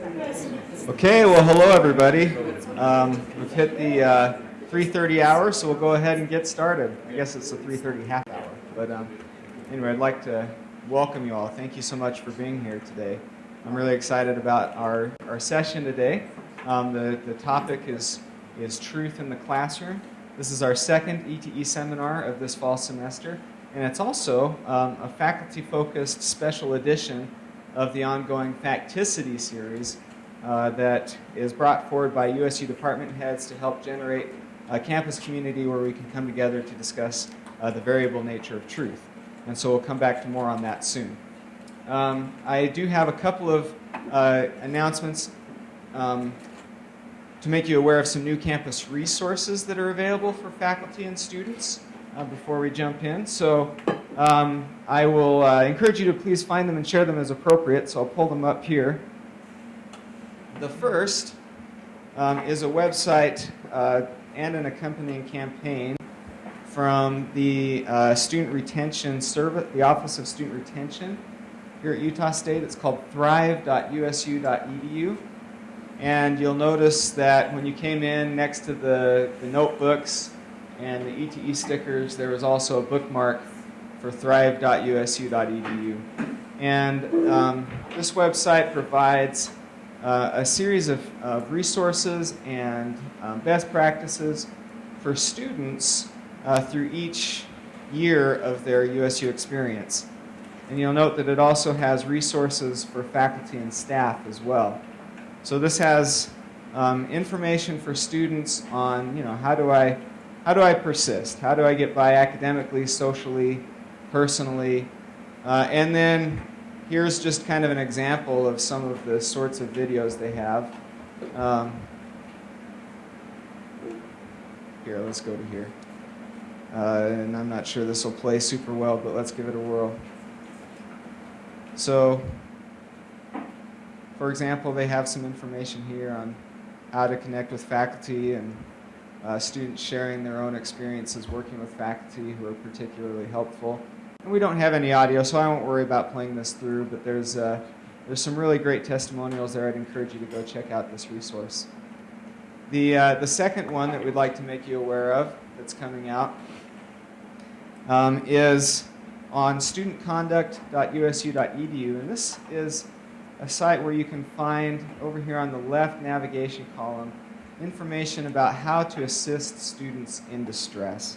Okay, well, hello everybody. Um, we've hit the uh, 3:30 hour, so we'll go ahead and get started. I guess it's the 3:30 half hour, but um, anyway, I'd like to welcome you all. Thank you so much for being here today. I'm really excited about our, our session today. Um, the, the topic is, is truth in the classroom. This is our second ETE seminar of this fall semester, and it's also um, a faculty-focused special edition of the ongoing Facticity series uh, that is brought forward by USU department heads to help generate a campus community where we can come together to discuss uh, the variable nature of truth. And so we'll come back to more on that soon. Um, I do have a couple of uh, announcements um, to make you aware of some new campus resources that are available for faculty and students uh, before we jump in. So um, I will uh, encourage you to please find them and share them as appropriate, so I'll pull them up here. The first um, is a website uh, and an accompanying campaign from the uh, Student Retention Service, the Office of Student Retention here at Utah State. It's called thrive.usu.edu. And you'll notice that when you came in next to the, the notebooks and the ETE stickers, there was also a bookmark for thrive.usu.edu. And um, this website provides uh, a series of, of resources and um, best practices for students uh, through each year of their USU experience. And you'll note that it also has resources for faculty and staff as well. So this has um, information for students on, you know, how do I, how do I persist? How do I get by academically, socially, personally. Uh, and then here's just kind of an example of some of the sorts of videos they have. Um, here, let's go to here. Uh, and I'm not sure this will play super well, but let's give it a whirl. So, for example, they have some information here on how to connect with faculty and uh, students sharing their own experiences working with faculty who are particularly helpful. And we don't have any audio, so I won't worry about playing this through, but there's, uh, there's some really great testimonials there. I'd encourage you to go check out this resource. The, uh, the second one that we'd like to make you aware of that's coming out um, is on studentconduct.usu.edu. And this is a site where you can find, over here on the left navigation column, information about how to assist students in distress.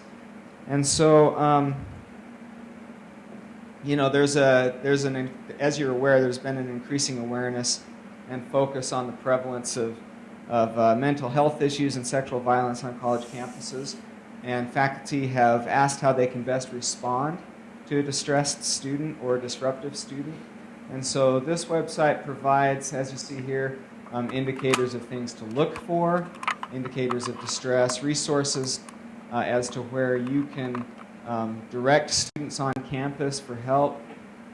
And so um, you know, there's a there's an as you're aware, there's been an increasing awareness and focus on the prevalence of of uh, mental health issues and sexual violence on college campuses, and faculty have asked how they can best respond to a distressed student or a disruptive student. And so this website provides, as you see here, um, indicators of things to look for, indicators of distress, resources uh, as to where you can um, direct students on campus for help,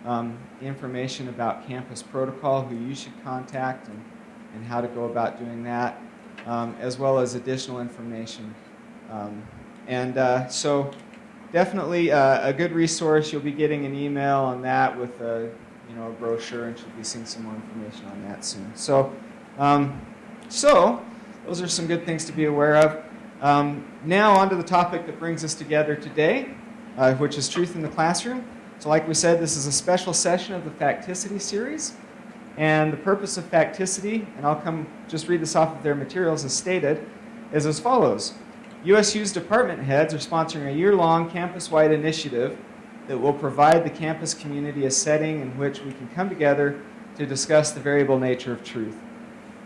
um, information about campus protocol, who you should contact, and, and how to go about doing that, um, as well as additional information. Um, and uh, so definitely uh, a good resource. You'll be getting an email on that with a, you know, a brochure, and you'll be seeing some more information on that soon. So, um, so those are some good things to be aware of. Um, now on to the topic that brings us together today, uh, which is truth in the classroom. So like we said, this is a special session of the Facticity series. And the purpose of Facticity, and I'll come just read this off of their materials as stated, is as follows. USU's department heads are sponsoring a year-long campus-wide initiative that will provide the campus community a setting in which we can come together to discuss the variable nature of truth.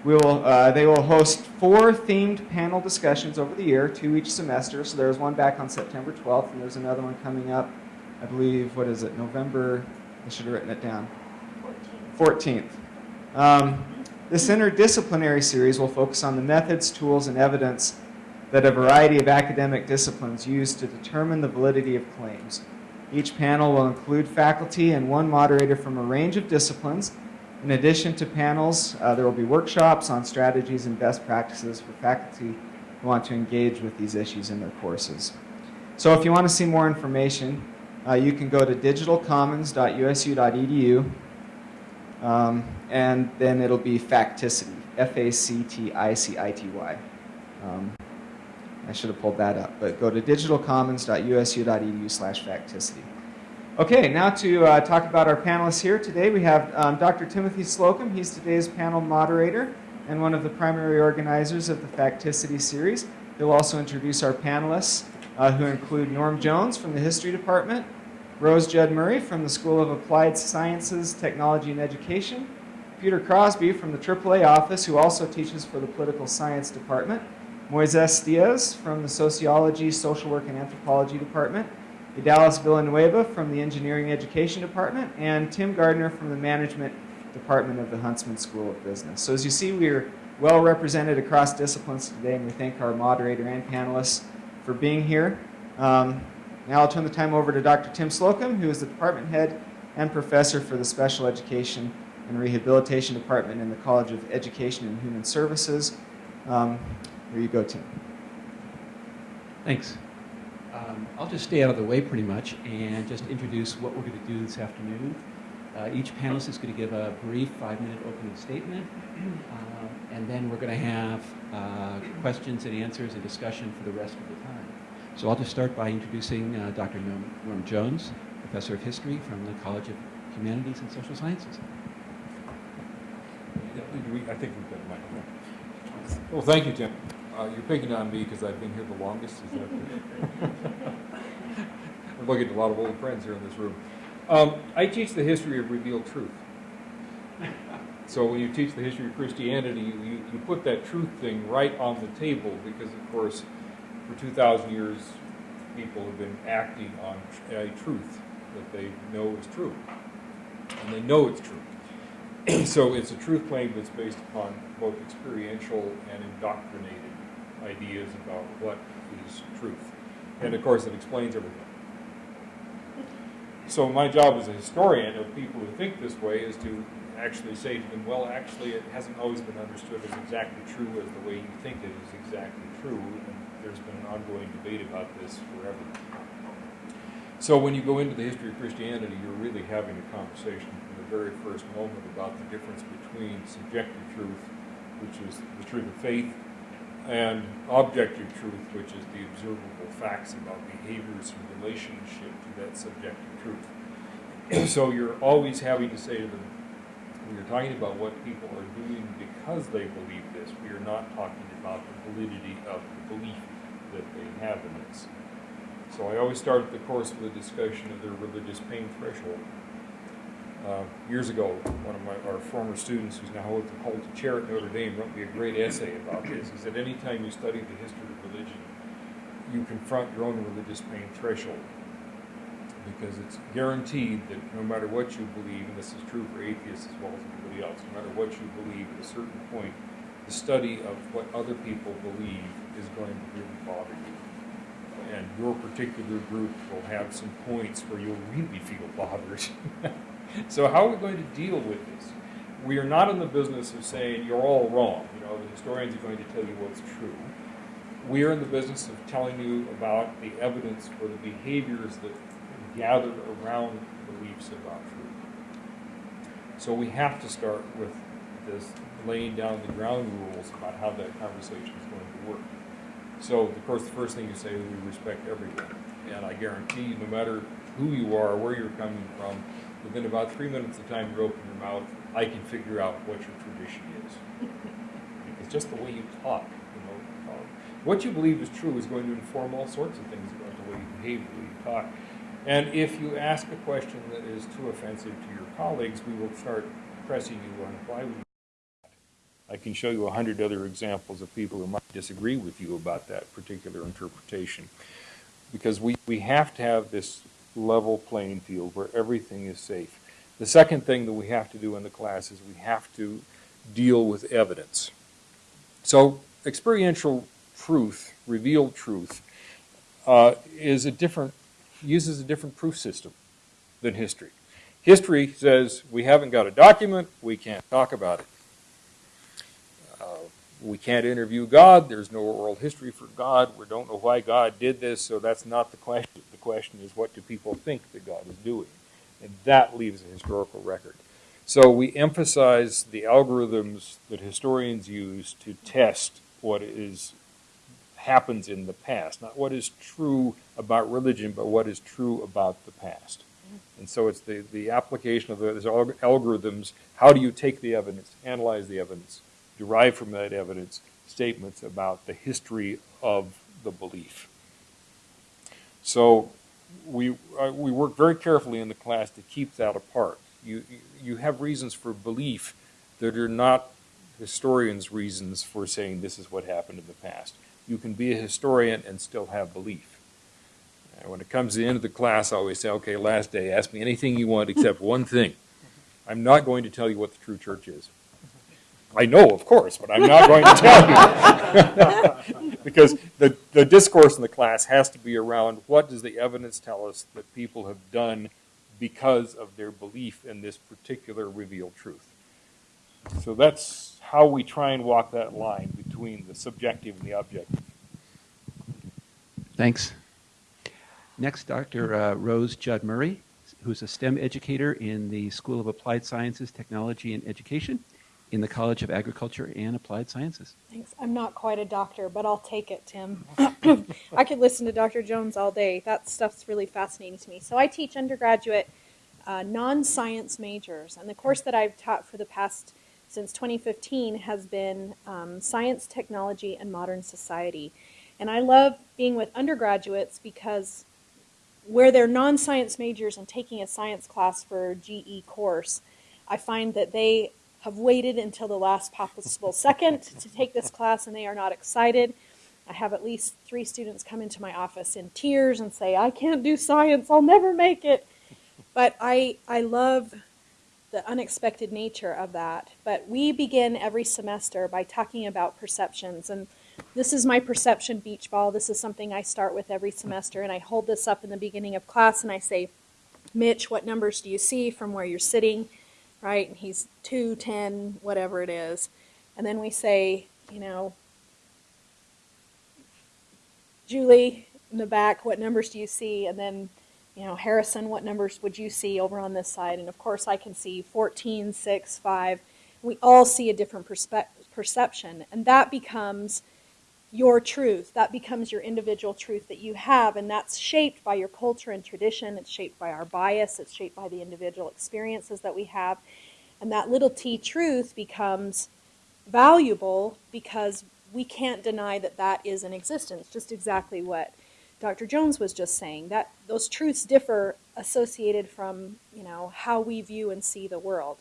We will, uh, they will host four themed panel discussions over the year, two each semester. So there's one back on September 12th, and there's another one coming up, I believe, what is it, November, I should have written it down. 14th. 14th. Um, this interdisciplinary series will focus on the methods, tools, and evidence that a variety of academic disciplines use to determine the validity of claims. Each panel will include faculty and one moderator from a range of disciplines in addition to panels, uh, there will be workshops on strategies and best practices for faculty who want to engage with these issues in their courses. So if you want to see more information, uh, you can go to digitalcommons.usu.edu Um, and then it'll be Facticity, F-A-C-T-I-C-I-T-Y. Um, I should have pulled that up, but go to digitalcommons.usu.edu slash Facticity. Okay, now to uh, talk about our panelists here today, we have um, Dr. Timothy Slocum. He's today's panel moderator and one of the primary organizers of the Facticity series. He'll also introduce our panelists, uh, who include Norm Jones from the History Department, Rose Judd Murray from the School of Applied Sciences, Technology, and Education, Peter Crosby from the AAA office, who also teaches for the Political Science Department, Moises Diaz from the Sociology, Social Work, and Anthropology Department, Idalis Villanueva from the Engineering Education Department, and Tim Gardner from the Management Department of the Huntsman School of Business. So as you see, we are well represented across disciplines today, and we thank our moderator and panelists for being here. Um, now I'll turn the time over to Dr. Tim Slocum, who is the department head and professor for the Special Education and Rehabilitation Department in the College of Education and Human Services. Um, here you go, Tim. Thanks. Um, I'll just stay out of the way pretty much and just introduce what we're going to do this afternoon. Uh, each panelist is going to give a brief five-minute opening statement, uh, and then we're going to have uh, questions and answers and discussion for the rest of the time. So I'll just start by introducing uh, Dr. Norm, Jones, Professor of History from the College of Humanities and Social Sciences. I think we've got a microphone. Well, thank you, Tim. Uh, you're picking on me because I've been here the longest. Is that I'm looking at a lot of old friends here in this room. Um, I teach the history of revealed truth. So when you teach the history of Christianity, you, you, you put that truth thing right on the table because, of course, for 2,000 years, people have been acting on a truth that they know is true. And they know it's true. so it's a truth claim that's based upon both experiential and indoctrinated ideas about what is truth. And of course, it explains everything. So my job as a historian of people who think this way is to actually say to them, well, actually, it hasn't always been understood as exactly true as the way you think it is exactly true. And there's been an ongoing debate about this forever. So when you go into the history of Christianity, you're really having a conversation from the very first moment about the difference between subjective truth, which is the truth of faith, and objective truth, which is the observable facts about behaviors in relationship to that subjective truth. so you're always having to say to them, when you're talking about what people are doing because they believe this, we are not talking about the validity of the belief that they have in this. So I always start the course with a discussion of their religious pain threshold. Uh, years ago, one of my, our former students, who's now holds, holds a chair at Notre Dame, wrote me a great essay about this. He said, anytime you study the history of religion, you confront your own religious pain threshold. Because it's guaranteed that no matter what you believe, and this is true for atheists as well as anybody else, no matter what you believe, at a certain point, the study of what other people believe is going to really bother you. And your particular group will have some points where you'll really feel bothered. so how are we going to deal with this? We are not in the business of saying you're all wrong. You know, the historians are going to tell you what's true. We are in the business of telling you about the evidence for the behaviors that gathered around beliefs about truth. So we have to start with this laying down the ground rules about how that conversation is going to work. So, of course, the first thing you say is we respect everyone. And I guarantee you, no matter who you are, where you're coming from, within about three minutes of time you open your mouth, I can figure out what your tradition is. it's just the way you talk. You know, uh, what you believe is true is going to inform all sorts of things about the way you behave, the way you talk. And if you ask a question that is too offensive to your colleagues, we will start pressing you on why would I can show you a hundred other examples of people who might disagree with you about that particular interpretation. Because we, we have to have this level playing field where everything is safe. The second thing that we have to do in the class is we have to deal with evidence. So experiential truth, revealed truth, uh, is a different, uses a different proof system than history. History says we haven't got a document, we can't talk about it we can't interview God. There's no oral history for God. We don't know why God did this, so that's not the question. The question is, what do people think that God is doing? And that leaves a historical record. So we emphasize the algorithms that historians use to test what is happens in the past, not what is true about religion, but what is true about the past. And so it's the, the application of those algorithms. How do you take the evidence, analyze the evidence, derive from that evidence statements about the history of the belief? So we, uh, we work very carefully in the class to keep that apart. You, you have reasons for belief that are not historians' reasons for saying this is what happened in the past. You can be a historian and still have belief. And when it comes to the end of the class, I always say, okay, last day, ask me anything you want except one thing. I'm not going to tell you what the true church is. I know, of course, but I'm not going to tell you. because the, the discourse in the class has to be around what does the evidence tell us that people have done because of their belief in this particular revealed truth. So that's how we try and walk that line between the subjective and the objective. Thanks. Next, Dr. Uh, Rose Judd Murray, who's a STEM educator in the School of Applied Sciences, Technology, and Education in the College of Agriculture and Applied Sciences. Thanks. I'm not quite a doctor, but I'll take it, Tim. I could listen to Dr. Jones all day. That stuff's really fascinating to me. So I teach undergraduate uh, non-science majors, and the course that I've taught for the past since 2015 has been um, science, technology, and modern society. And I love being with undergraduates because where they're non-science majors and taking a science class for GE course, I find that they have waited until the last possible second to take this class and they are not excited. I have at least three students come into my office in tears and say, I can't do science, I'll never make it. But I, I love the unexpected nature of that. But we begin every semester by talking about perceptions. And this is my perception beach ball. This is something I start with every semester. And I hold this up in the beginning of class and I say, Mitch, what numbers do you see from where you're sitting? Right? And he's 2, 10, whatever it is. And then we say, you know, Julie in the back, what numbers do you see? And then, you know, Harrison, what numbers would you see over on this side? And of course, I can see 14, 6, 5. We all see a different perception. And that becomes your truth. That becomes your individual truth that you have, and that's shaped by your culture and tradition. It's shaped by our bias. It's shaped by the individual experiences that we have. And that little t truth becomes valuable because we can't deny that that is in existence, just exactly what Dr. Jones was just saying. That those truths differ associated from, you know, how we view and see the world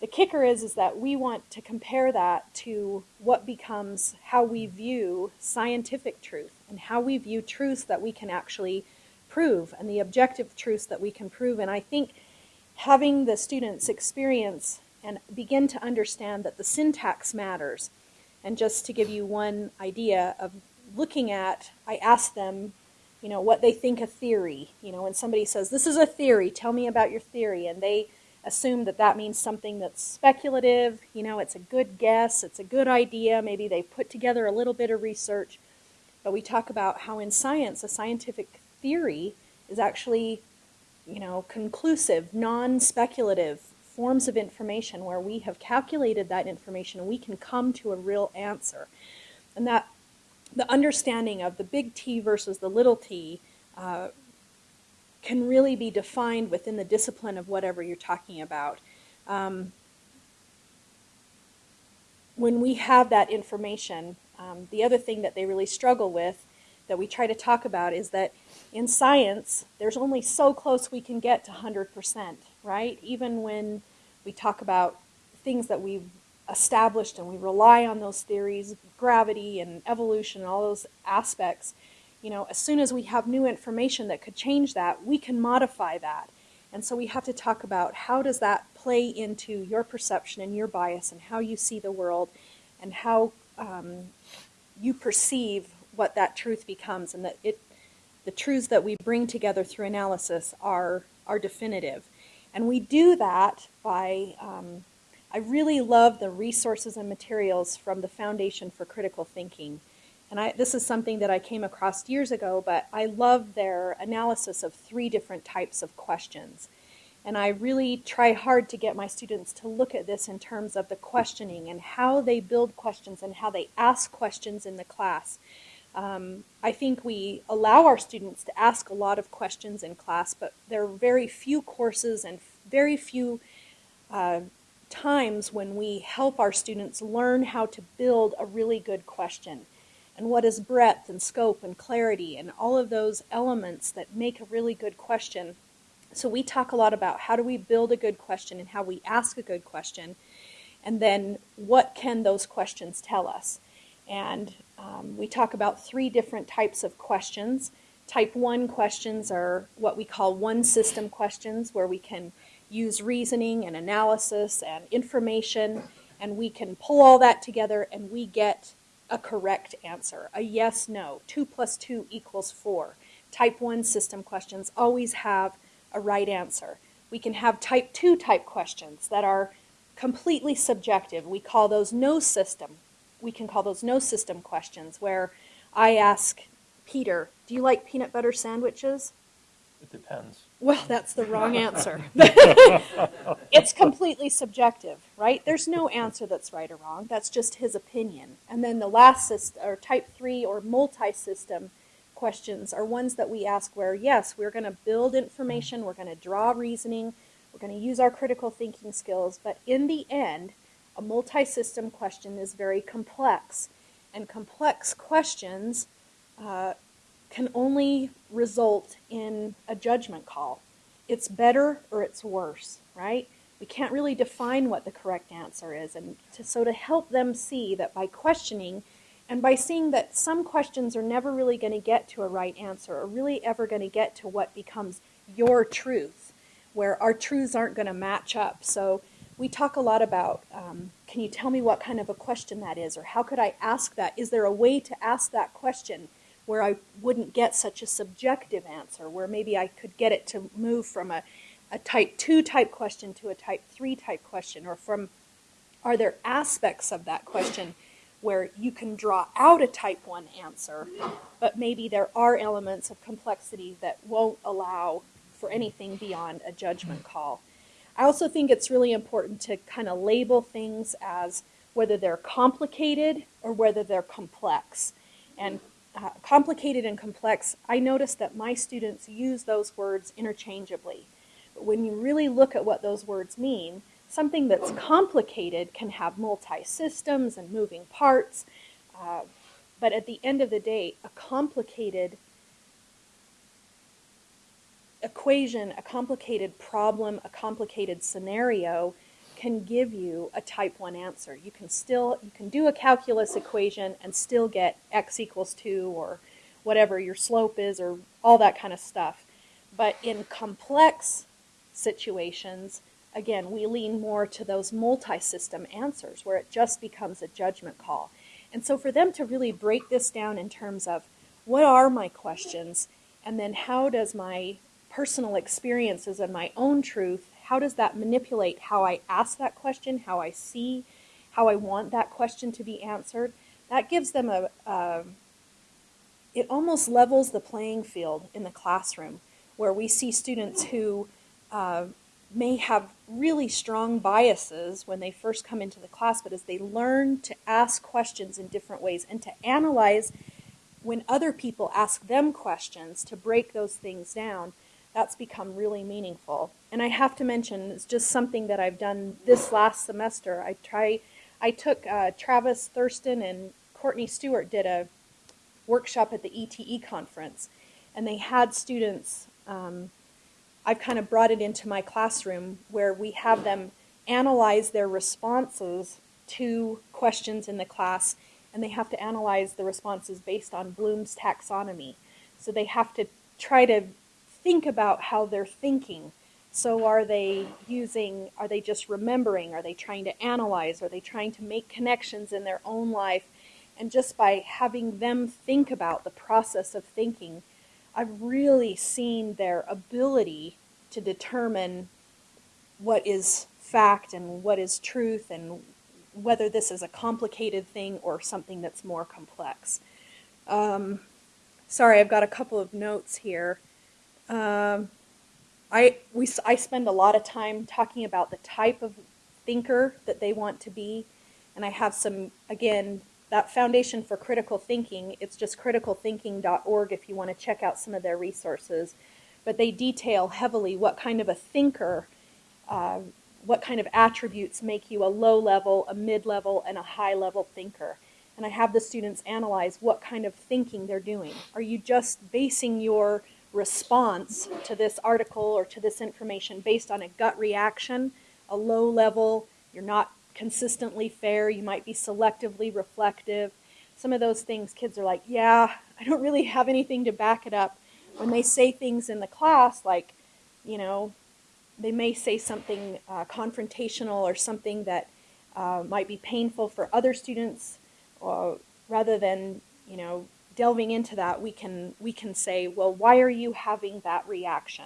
the kicker is is that we want to compare that to what becomes how we view scientific truth and how we view truths that we can actually prove and the objective truths that we can prove. And i think having the students experience and begin to understand that the syntax matters. And just to give you one idea of looking at i ask them you know what they think a theory you know when somebody says this is a theory. Tell me about your theory. And they assume that that means something that's speculative. You know, it's a good guess, it's a good idea. Maybe they put together a little bit of research. But we talk about how in science, a scientific theory is actually, you know, conclusive, non speculative forms of information where we have calculated that information and we can come to a real answer. And that the understanding of the big T versus the little t uh, can really be defined within the discipline of whatever you're talking about. Um, when we have that information, um, the other thing that they really struggle with that we try to talk about is that in science, there's only so close we can get to 100%, right? Even when we talk about things that we've established and we rely on those theories, gravity and evolution, and all those aspects, you know, as soon as we have new information that could change that, we can modify that. And so we have to talk about how does that play into your perception and your bias and how you see the world and how um, you perceive what that truth becomes and that it the truths that we bring together through analysis are are definitive and we do that by um, i really love the resources and materials from the foundation for critical thinking and I, this is something that I came across years ago, but I love their analysis of three different types of questions. And I really try hard to get my students to look at this in terms of the questioning and how they build questions and how they ask questions in the class. Um, I think we allow our students to ask a lot of questions in class, but there are very few courses and very few uh, times when we help our students learn how to build a really good question. And what is breadth and scope and clarity and all of those elements that make a really good question so we talk a lot about how do we build a good question and how we ask a good question, and then what can those questions tell us. And um, we talk about three different types of questions. Type 1 questions are what we call one system questions, where we can use reasoning and analysis and information, and we can pull all that together and we get a correct answer a yes, no. 2 plus 2 equals 4. Type 1 system questions always have a right answer. We can have type 2 type questions that are completely subjective. We call those no system. We can call those no system questions where I ask Peter, do you like peanut butter sandwiches? It depends. Well, that's the wrong answer. it's completely subjective, right? There's no answer that's right or wrong. That's just his opinion. And then the last system, or type 3 or multi-system questions are ones that we ask where, yes, we're going to build information, we're going to draw reasoning, we're going to use our critical thinking skills, but in the end, a multi-system question is very complex. And complex questions uh, can only result in a judgment call. It's better or it's worse, right? We can't really define what the correct answer is. And to, so to help them see that by questioning, and by seeing that some questions are never really going to get to a right answer or really ever going to get to what becomes your truth, where our truths aren't going to match up. So we talk a lot about um, can you tell me what kind of a question that is, or how could I ask that? Is there a way to ask that question where I wouldn't get such a subjective answer, where maybe I could get it to move from a, a type 2 type question to a type 3 type question, or from are there aspects of that question? where you can draw out a type 1 answer, but maybe there are elements of complexity that won't allow for anything beyond a judgment call. I also think it's really important to kind of label things as whether they're complicated or whether they're complex. And uh, complicated and complex, I notice that my students use those words interchangeably. But when you really look at what those words mean, Something that's complicated can have multi-systems and moving parts, uh, but at the end of the day, a complicated equation, a complicated problem, a complicated scenario can give you a type 1 answer. You can still you can do a calculus equation and still get x equals 2 or whatever your slope is or all that kind of stuff. But in complex situations, again, we lean more to those multi-system answers where it just becomes a judgment call. And so for them to really break this down in terms of what are my questions and then how does my personal experiences and my own truth, how does that manipulate how I ask that question, how I see, how I want that question to be answered, that gives them a, a it almost levels the playing field in the classroom where we see students who uh, may have really strong biases when they first come into the class, but as they learn to ask questions in different ways and to analyze when other people ask them questions to break those things down, that's become really meaningful. And I have to mention, it's just something that I've done this last semester. I try, I took uh, Travis Thurston and Courtney Stewart did a workshop at the ETE conference, and they had students um, I've kind of brought it into my classroom where we have them analyze their responses to questions in the class, and they have to analyze the responses based on Bloom's taxonomy. So they have to try to think about how they're thinking. So are they using, are they just remembering? Are they trying to analyze? Are they trying to make connections in their own life? And just by having them think about the process of thinking, I've really seen their ability to determine what is fact and what is truth and whether this is a complicated thing or something that's more complex. Um, sorry, I've got a couple of notes here. Um, I we I spend a lot of time talking about the type of thinker that they want to be, and I have some again that foundation for critical thinking. It's just criticalthinking.org if you want to check out some of their resources, but they detail heavily what kind of a thinker. Uh, what kind of attributes make you a low level, a mid level, and a high level thinker? And I have the students analyze what kind of thinking they're doing. Are you just basing your response to this article or to this information based on a gut reaction, a low level, you're not consistently fair, you might be selectively reflective. Some of those things kids are like, yeah, I don't really have anything to back it up. When they say things in the class like, you know, they may say something uh, confrontational or something that uh, might be painful for other students, uh, rather than you know delving into that, we can we can say, well, why are you having that reaction?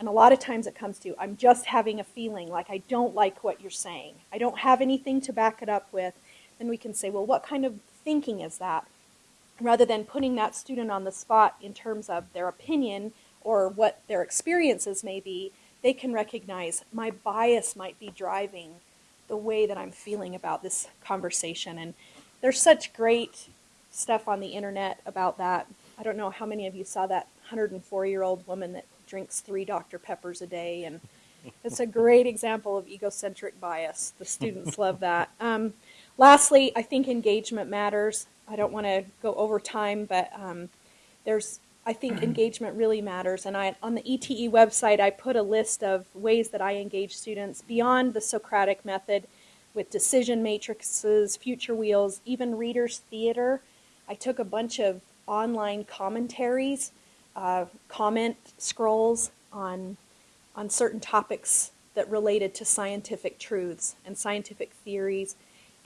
And a lot of times it comes to, I'm just having a feeling like I don't like what you're saying. I don't have anything to back it up with. Then we can say, well, what kind of thinking is that? Rather than putting that student on the spot in terms of their opinion or what their experiences may be, they can recognize my bias might be driving the way that I'm feeling about this conversation. And there's such great stuff on the internet about that. I don't know how many of you saw that 104 year old woman that drinks three Dr. Peppers a day. And it's a great example of egocentric bias. The students love that. Um, lastly, I think engagement matters. I don't want to go over time, but um, there's I think engagement really matters. And I, on the ETE website, I put a list of ways that I engage students beyond the Socratic method with decision matrices, future wheels, even readers' theater. I took a bunch of online commentaries, uh, comment scrolls on, on certain topics that related to scientific truths and scientific theories.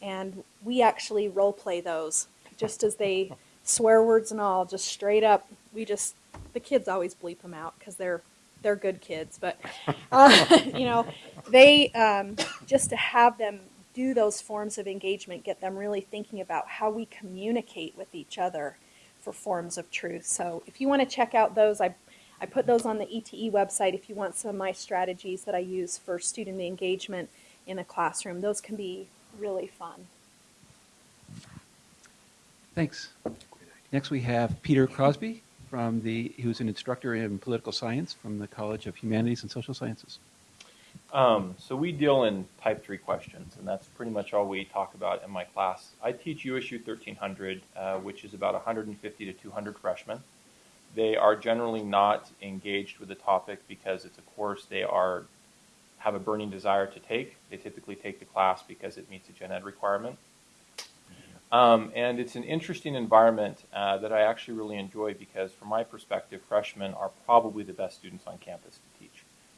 And we actually role play those just as they swear words and all, just straight up. We just the kids always bleep them out because they're they're good kids, but uh, you know they um, just to have them do those forms of engagement, get them really thinking about how we communicate with each other for forms of truth. So if you want to check out those, I I put those on the ETE website. If you want some of my strategies that I use for student engagement in a classroom, those can be really fun. Thanks. Next, we have Peter Crosby from the, who's an instructor in political science from the College of Humanities and Social Sciences. Um, so we deal in type 3 questions, and that's pretty much all we talk about in my class. I teach USU 1300, uh, which is about 150 to 200 freshmen. They are generally not engaged with the topic because it's a course they are have a burning desire to take. They typically take the class because it meets a gen ed requirement. Um, and it's an interesting environment uh, that I actually really enjoy because, from my perspective, freshmen are probably the best students on campus to teach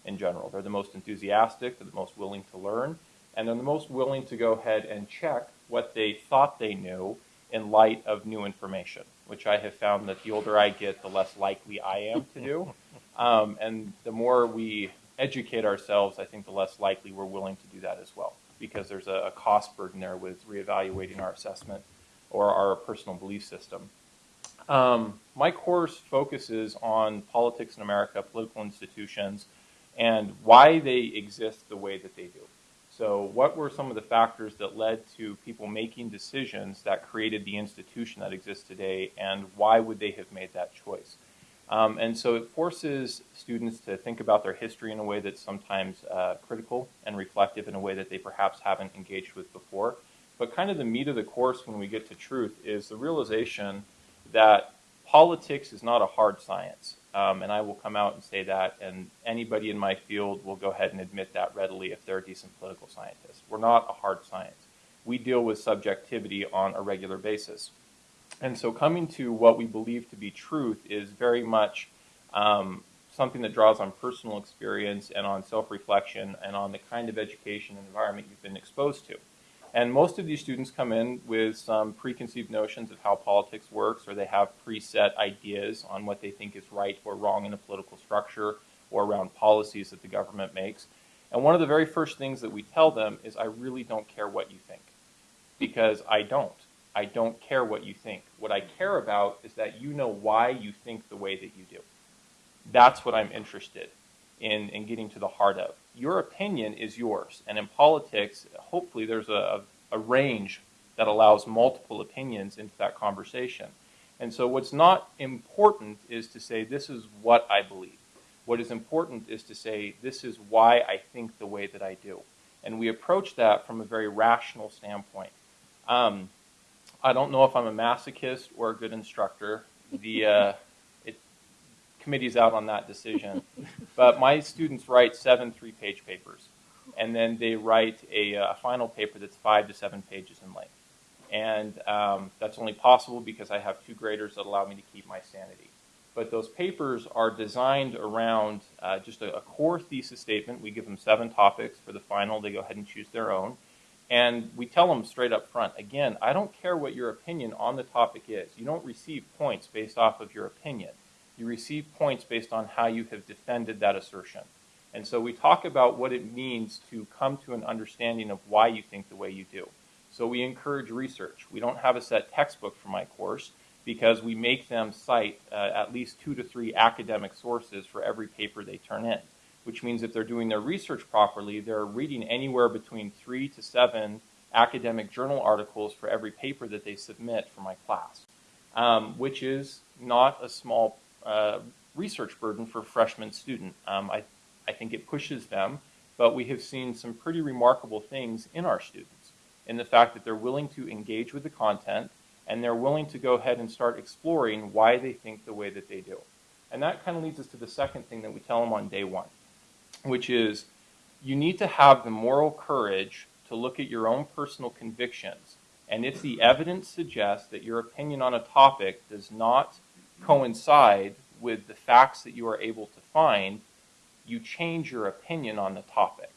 in general. They're the most enthusiastic, they're the most willing to learn, and they're the most willing to go ahead and check what they thought they knew in light of new information, which I have found that the older I get, the less likely I am to do. Um, and the more we educate ourselves, I think the less likely we're willing to do that as well, because there's a, a cost burden there with reevaluating our assessment or our personal belief system. Um, my course focuses on politics in America, political institutions, and why they exist the way that they do. So, what were some of the factors that led to people making decisions that created the institution that exists today, and why would they have made that choice? Um, and so it forces students to think about their history in a way that's sometimes uh, critical and reflective in a way that they perhaps haven't engaged with before. But kind of the meat of the course when we get to truth is the realization that politics is not a hard science. Um, and I will come out and say that, and anybody in my field will go ahead and admit that readily if they're a decent political scientist. We're not a hard science. We deal with subjectivity on a regular basis. And so, coming to what we believe to be truth is very much um, something that draws on personal experience and on self reflection and on the kind of education and environment you've been exposed to. And most of these students come in with some preconceived notions of how politics works, or they have preset ideas on what they think is right or wrong in a political structure or around policies that the government makes. And one of the very first things that we tell them is, I really don't care what you think, because I don't. I don't care what you think. What I care about is that you know why you think the way that you do. That's what I'm interested in, in getting to the heart of. Your opinion is yours. And in politics, hopefully there's a, a range that allows multiple opinions into that conversation. And so what's not important is to say, this is what I believe. What is important is to say, this is why I think the way that I do. And we approach that from a very rational standpoint. Um, I don't know if I'm a masochist or a good instructor. The uh, committee's out on that decision. but my students write seven three-page papers, and then they write a, a, final paper that's five to seven pages in length. And um, that's only possible because I have two graders that allow me to keep my sanity. But those papers are designed around uh, just a, a core thesis statement. We give them seven topics for the final. They go ahead and choose their own. And we tell them straight up front, again, I don't care what your opinion on the topic is. You don't receive points based off of your opinion. You receive points based on how you have defended that assertion. And so we talk about what it means to come to an understanding of why you think the way you do. So we encourage research. We don't have a set textbook for my course because we make them cite uh, at least two to three academic sources for every paper they turn in, which means if they're doing their research properly, they're reading anywhere between three to seven academic journal articles for every paper that they submit for my class, um, which is not a small uh, research burden for freshman student. Um, I, I think it pushes them, but we have seen some pretty remarkable things in our students in the fact that they're willing to engage with the content, and they're willing to go ahead and start exploring why they think the way that they do. And that kind of leads us to the second thing that we tell them on day one, which is you need to have the moral courage to look at your own personal convictions. And if the evidence suggests that your opinion on a topic does not coincide with the facts that you are able to find, you change your opinion on the topic.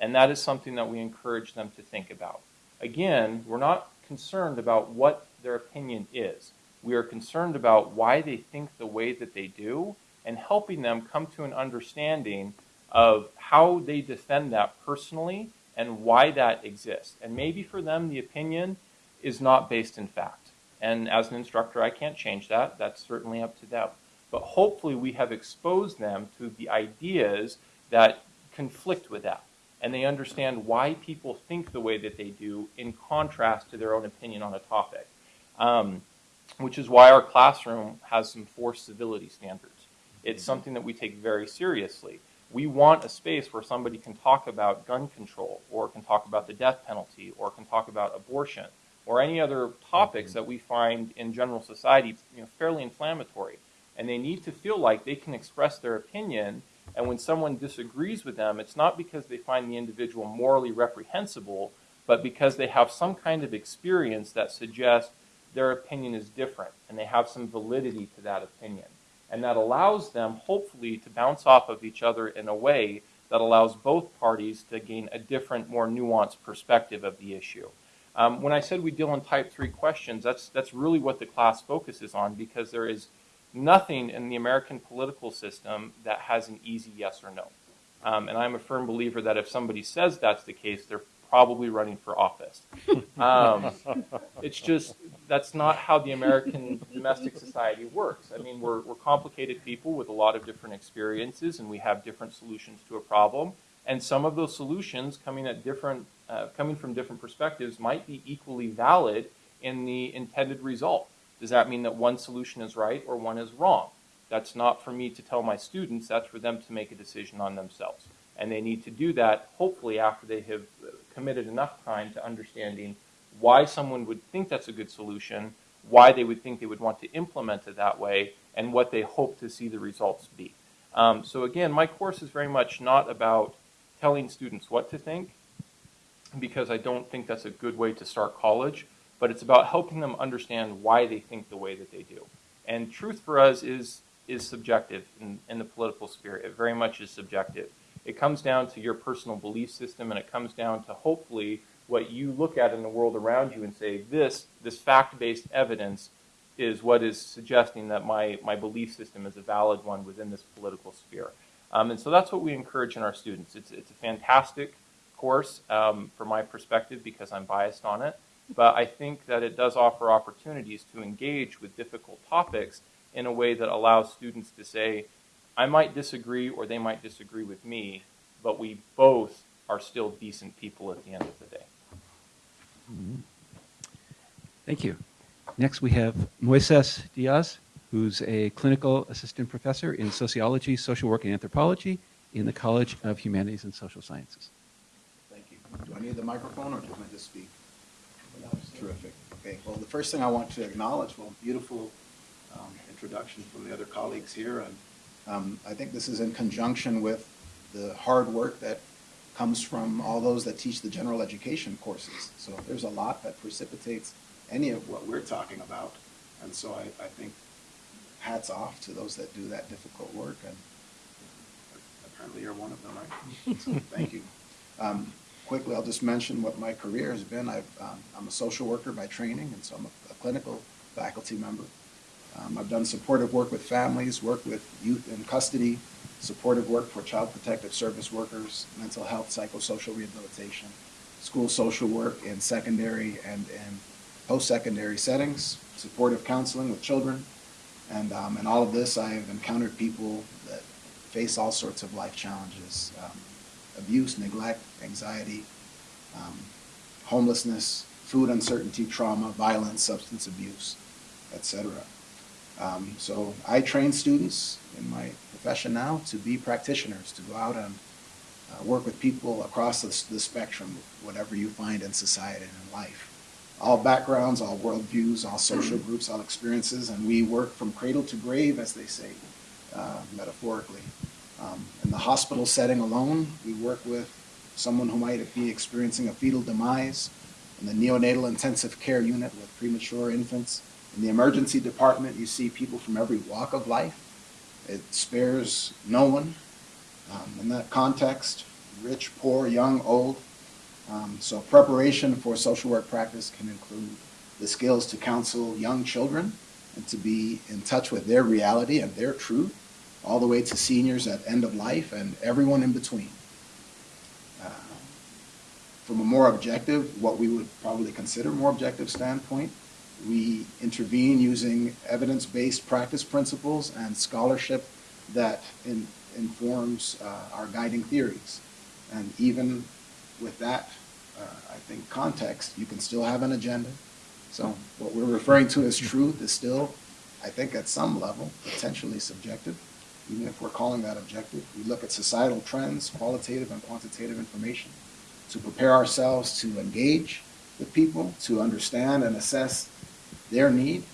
And that is something that we encourage them to think about. Again, we're not concerned about what their opinion is. We are concerned about why they think the way that they do and helping them come to an understanding of how they defend that personally and why that exists. And maybe for them, the opinion is not based in fact. And as an instructor, I can't change that. That's certainly up to them. But hopefully, we have exposed them to the ideas that conflict with that. And they understand why people think the way that they do in contrast to their own opinion on a topic um, which is why our classroom has some forced civility standards. It's something that we take very seriously. We want a space where somebody can talk about gun control, or can talk about the death penalty, or can talk about abortion, or any other topics mm-hmm. that we find in general society you know, fairly inflammatory. And they need to feel like they can express their opinion, and when someone disagrees with them, it's not because they find the individual morally reprehensible, but because they have some kind of experience that suggests their opinion is different and they have some validity to that opinion. And that allows them, hopefully, to bounce off of each other in a way that allows both parties to gain a different, more nuanced perspective of the issue. Um, when I said we deal in type 3 questions, that's, that's really what the class focuses on because there is nothing in the American political system that has an easy yes or no. Um, and I'm a firm believer that if somebody says that's the case, they're probably running for office. Um, it's just that's not how the American domestic society works. I mean, we're, we're complicated people with a lot of different experiences, and we have different solutions to a problem. And some of those solutions, coming at different, uh, coming from different perspectives, might be equally valid in the intended result. Does that mean that one solution is right or one is wrong? That's not for me to tell my students. That's for them to make a decision on themselves. And they need to do that, hopefully, after they have committed enough time to understanding why someone would think that's a good solution, why they would think they would want to implement it that way, and what they hope to see the results be. Um, so again, my course is very much not about telling students what to think, because I don't think that's a good way to start college, but it's about helping them understand why they think the way that they do. And truth for us is is subjective in, in the political sphere. It very much is subjective. It comes down to your personal belief system, and it comes down to hopefully what you look at in the world around you and say, this, this fact-based evidence is what is suggesting that my, my belief system is a valid one within this political sphere. Um, and so that's what we encourage in our students. It's, it's a fantastic course um, from my perspective because I'm biased on it, but I think that it does offer opportunities to engage with difficult topics in a way that allows students to say, I might disagree or they might disagree with me, but we both are still decent people at the end of the day. Thank you. Next, we have Moises Diaz, who's a clinical assistant professor in sociology, social work, and anthropology in the College of Humanities and Social Sciences. Thank you. Do I need the microphone or can I just speak? Terrific. Okay, well, the first thing I want to acknowledge, well, beautiful um, introduction from the other colleagues here. And um, I think this is in conjunction with the hard work that comes from all those that teach the general education courses. So there's a lot that precipitates any of what we're talking about. And so I, I think hats off to those that do that difficult work. And apparently you're one of them, right? So thank you. Um, quickly, I'll just mention what my career has been. I've, um, I'm a social worker by training, and so I'm a, a clinical faculty member. Um, I've done supportive work with families, work with youth in custody, supportive work for child protective service workers, mental health, psychosocial rehabilitation, school social work in secondary and in post-secondary settings, supportive counseling with children, and um, in all of this, I have encountered people that face all sorts of life challenges, um, abuse, neglect, anxiety, um, homelessness, food uncertainty, trauma, violence, substance abuse, etc. Um, so I train students in my profession now to be practitioners, to go out and uh, work with people across the, the spectrum, whatever you find in society and in life. All backgrounds, all worldviews, all social groups, all experiences, and we work from cradle to grave, as they say, uh, metaphorically. Um, in the hospital setting alone, we work with someone who might be experiencing a fetal demise. In the neonatal intensive care unit with premature infants. In the emergency department, you see people from every walk of life. It spares no one. Um, in that context, rich, poor, young, old. Um, so preparation for social work practice can include the skills to counsel young children and to be in touch with their reality and their truth, all the way to seniors at end of life and everyone in between. Uh, from a more objective, what we would probably consider more objective standpoint, we intervene using evidence-based practice principles and scholarship that in, informs uh, our guiding theories. And even with that, Uh, I think, context, you can still have an agenda. So what we're referring to as truth is still, I think, at some level, potentially subjective, even if we're calling that objective. We look at societal trends, qualitative and quantitative information, to prepare ourselves to engage with people, to understand and assess their need,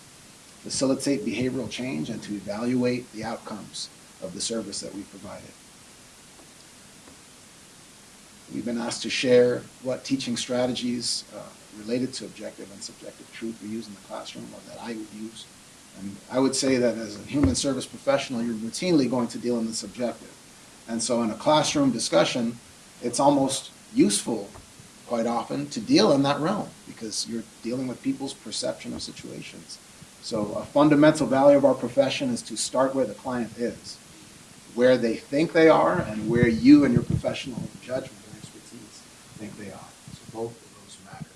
facilitate behavioral change, and to evaluate the outcomes of the service that we provided. We've been asked to share what teaching strategies uh, related to objective and subjective truth we use in the classroom or that I would use. And I would say that as a human service professional, you're routinely going to deal in the subjective. And so in a classroom discussion, it's almost useful quite often to deal in that realm because you're dealing with people's perception of situations. So a fundamental value of our profession is to start where the client is, where they think they are and where you and your professional judgment think they are. So both of those matter.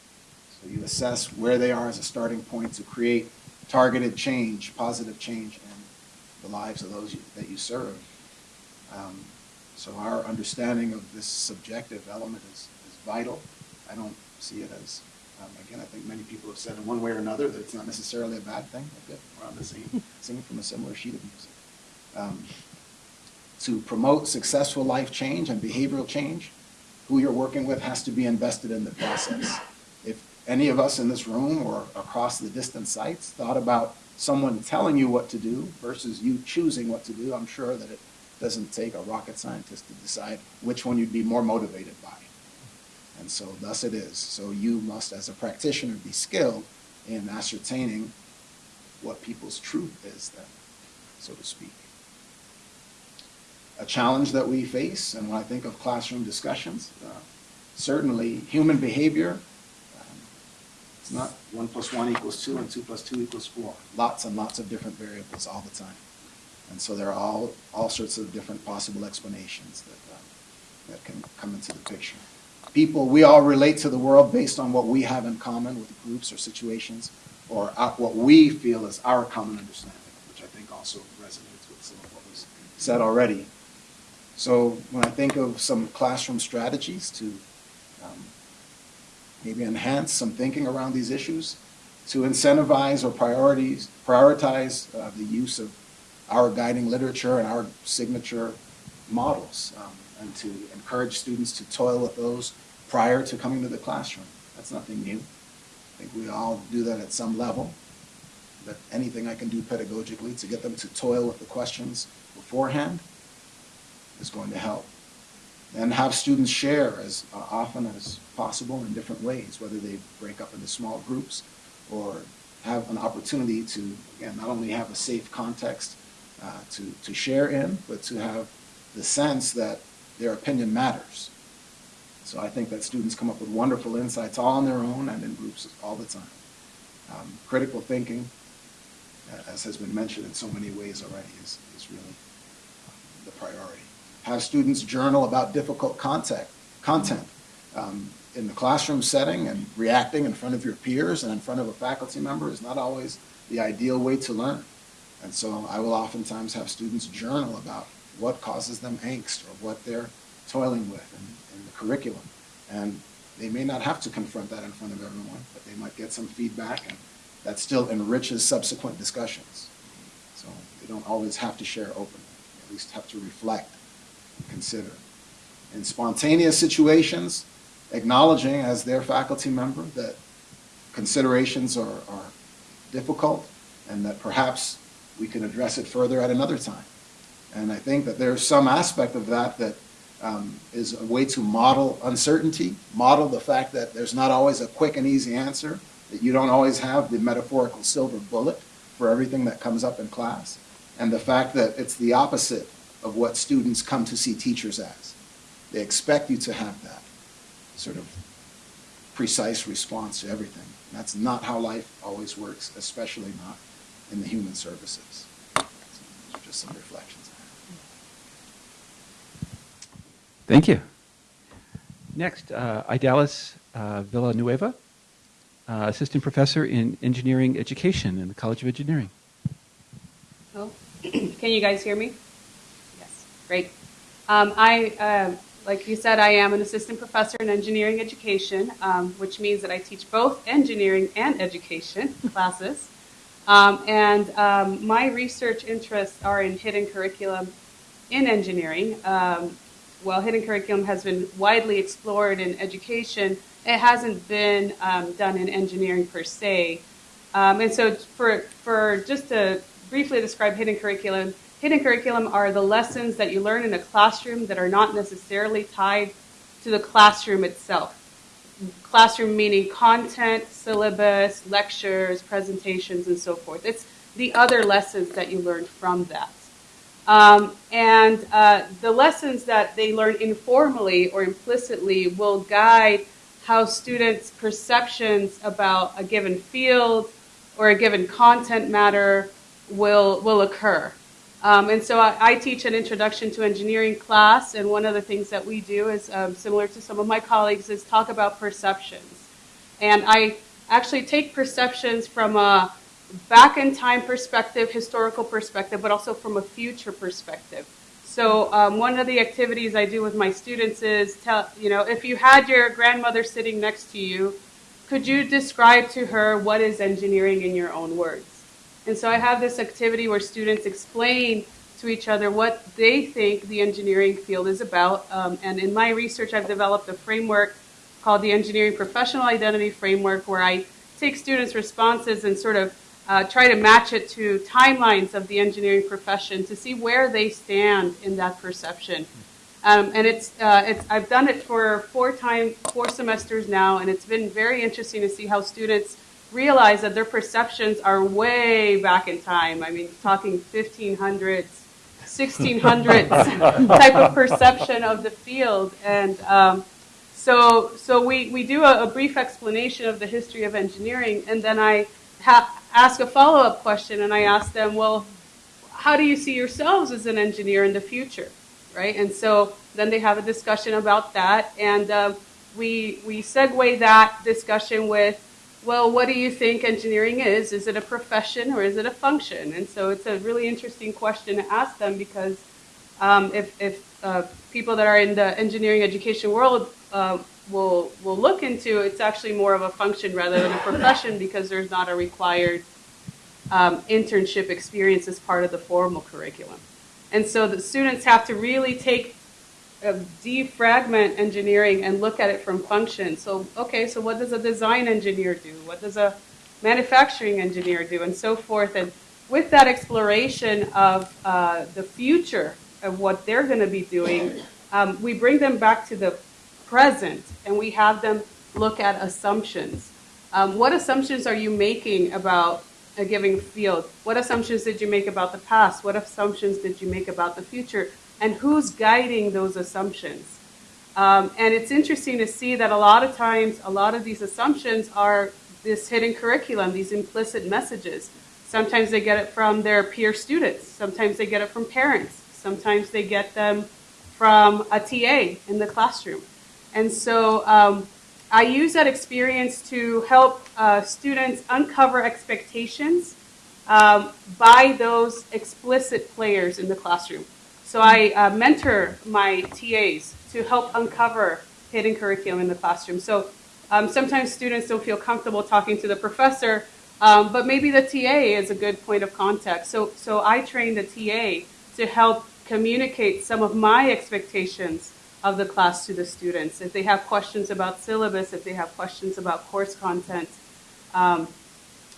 So you assess where they are as a starting point to create targeted change, positive change in the lives of those you, that you serve. Um, so our understanding of this subjective element is, is vital. I don't see it as, um, again, I think many people have said in one way or another that it's not necessarily a bad thing. Okay, we're on the same, singing from a similar sheet of music. Um, to promote successful life change and behavioral change, who you're working with has to be invested in the process. If any of us in this room or across the distant sites thought about someone telling you what to do versus you choosing what to do, I'm sure that it doesn't take a rocket scientist to decide which one you'd be more motivated by. And so thus it is. So you must, as a practitioner, be skilled in ascertaining what people's truth is then, so to speak. A challenge that we face, and when I think of classroom discussions, uh, certainly human behavior, um, it's not one plus one equals two and two plus two equals four. Lots and lots of different variables all the time. And so there are all, all sorts of different possible explanations that, uh, that can come into the picture. People, we all relate to the world based on what we have in common with groups or situations, or what we feel is our common understanding, which I think also resonates with some of what was said already. So when I think of some classroom strategies to um, maybe enhance some thinking around these issues, to incentivize or priorities, prioritize uh, the use of our guiding literature and our signature models, um, and to encourage students to toil with those prior to coming to the classroom. That's nothing new. I think we all do that at some level. But anything I can do pedagogically to get them to toil with the questions beforehand is going to help. And have students share as uh, often as possible in different ways, whether they break up into small groups or have an opportunity to, again, not only have a safe context uh, to, to share in, but to have the sense that their opinion matters. So I think that students come up with wonderful insights all on their own and in groups all the time. Um, critical thinking, uh, as has been mentioned in so many ways already, is, is really um, the priority. Have students journal about difficult content, content um, in the classroom setting and reacting in front of your peers and in front of a faculty member is not always the ideal way to learn. And so I will oftentimes have students journal about what causes them angst or what they're toiling with in, in the curriculum. And they may not have to confront that in front of everyone, but they might get some feedback and that still enriches subsequent discussions. So they don't always have to share openly, at least have to reflect consider. In spontaneous situations, acknowledging as their faculty member that considerations are, are difficult and that perhaps we can address it further at another time. And I think that there's some aspect of that that um, is a way to model uncertainty, model the fact that there's not always a quick and easy answer, that you don't always have the metaphorical silver bullet for everything that comes up in class, and the fact that it's the opposite of what students come to see teachers as. They expect you to have that sort of precise response to everything. That's not how life always works, especially not in the human services. So those are just some reflections. Thank you. Next, uh, Idalis uh, Villanueva, uh, Assistant Professor in Engineering Education in the College of Engineering. Oh, can you guys hear me? Great. Um, I, uh, like you said, I am an assistant professor in engineering education, um, which means that I teach both engineering and education classes. Um, and um, my research interests are in hidden curriculum in engineering. Um, while hidden curriculum has been widely explored in education, it hasn't been um, done in engineering per se. Um, and so, for, for just to briefly describe hidden curriculum, hidden curriculum are the lessons that you learn in a classroom that are not necessarily tied to the classroom itself. Classroom meaning content, syllabus, lectures, presentations, and so forth. It's the other lessons that you learn from that. Um, and uh, the lessons that they learn informally or implicitly will guide how students' perceptions about a given field or a given content matter will, will occur. Um, and so I, I, teach an introduction to engineering class, and one of the things that we do is um, similar to some of my colleagues is talk about perceptions. And I actually take perceptions from a back in time perspective, historical perspective, but also from a future perspective. So um, one of the activities I do with my students is tell, you know, if you had your grandmother sitting next to you, could you describe to her what is engineering in your own words? And so I have this activity where students explain to each other what they think the engineering field is about. Um, and in my research, I've developed a framework called the Engineering Professional Identity Framework, where I take students' responses and sort of uh, try to match it to timelines of the engineering profession to see where they stand in that perception. Um, and it's, uh, it's, I've done it for four time, four semesters now, and it's been very interesting to see how students realize that their perceptions are way back in time. I mean, talking 1500s, 1600s type of perception of the field. And um, so, so we, we do a, a, brief explanation of the history of engineering, and then I ha- ask a follow up question and I ask them, well, how do you see yourselves as an engineer in the future? Right? And so then they have a discussion about that. And uh, we, we segue that discussion with, well, what do you think engineering is? Is it a profession or is it a function? And so it's a really interesting question to ask them because um, if, if uh, people that are in the engineering education world uh, will, will look into, it's actually more of a function rather than a profession because there's not a required um, internship experience as part of the formal curriculum. And so the students have to really take defragment engineering and look at it from function. So, okay, so what does a design engineer do? What does a manufacturing engineer do? And so forth. And with that exploration of uh, the future of what they're going to be doing, um, we bring them back to the present and we have them look at assumptions. Um, what assumptions are you making about a given field? What assumptions did you make about the past? What assumptions did you make about the future? And who's guiding those assumptions? Um, and it's interesting to see that a lot of times, a lot of these assumptions are this hidden curriculum, these implicit messages. Sometimes they get it from their peer students. Sometimes they get it from parents. Sometimes they get them from a TA in the classroom. And so um, I use that experience to help uh, students uncover expectations um, by those explicit players in the classroom. So I uh, mentor my TAs to help uncover hidden curriculum in the classroom. So um, sometimes students don't feel comfortable talking to the professor, um, but maybe the TA is a good point of contact. So, so I train the TA to help communicate some of my expectations of the class to the students. If they have questions about syllabus, if they have questions about course content, um,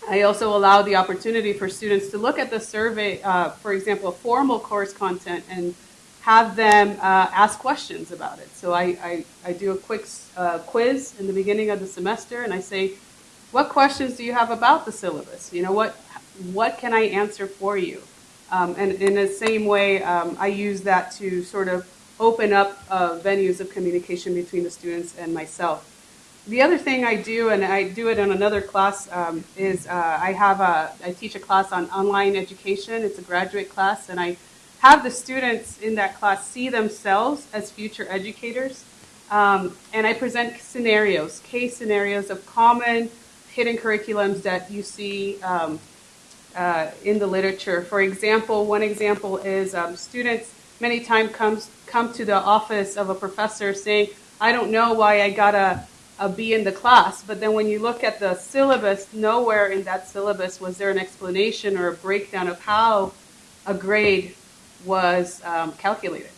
I also allow the opportunity for students to look at the survey, uh, for example, formal course content, and have them uh, ask questions about it. So I, I, I do a quick uh, quiz in the beginning of the semester, and I say, what questions do you have about the syllabus? You know, what, what can I answer for you? Um, and in the same way, um, I use that to sort of open up uh, venues of communication between the students and myself. The other thing I do, and I do it in another class, um, is uh, I have a, I teach a class on online education. It's a graduate class, and I have the students in that class see themselves as future educators. Um, and I present scenarios, case scenarios of common hidden curriculums that you see um, uh, in the literature. For example, one example is um, students many times comes come to the office of a professor saying, "I don't know why I got a a B in the class. But then when you look at the syllabus, nowhere in that syllabus was there an explanation or a breakdown of how a grade was um, calculated,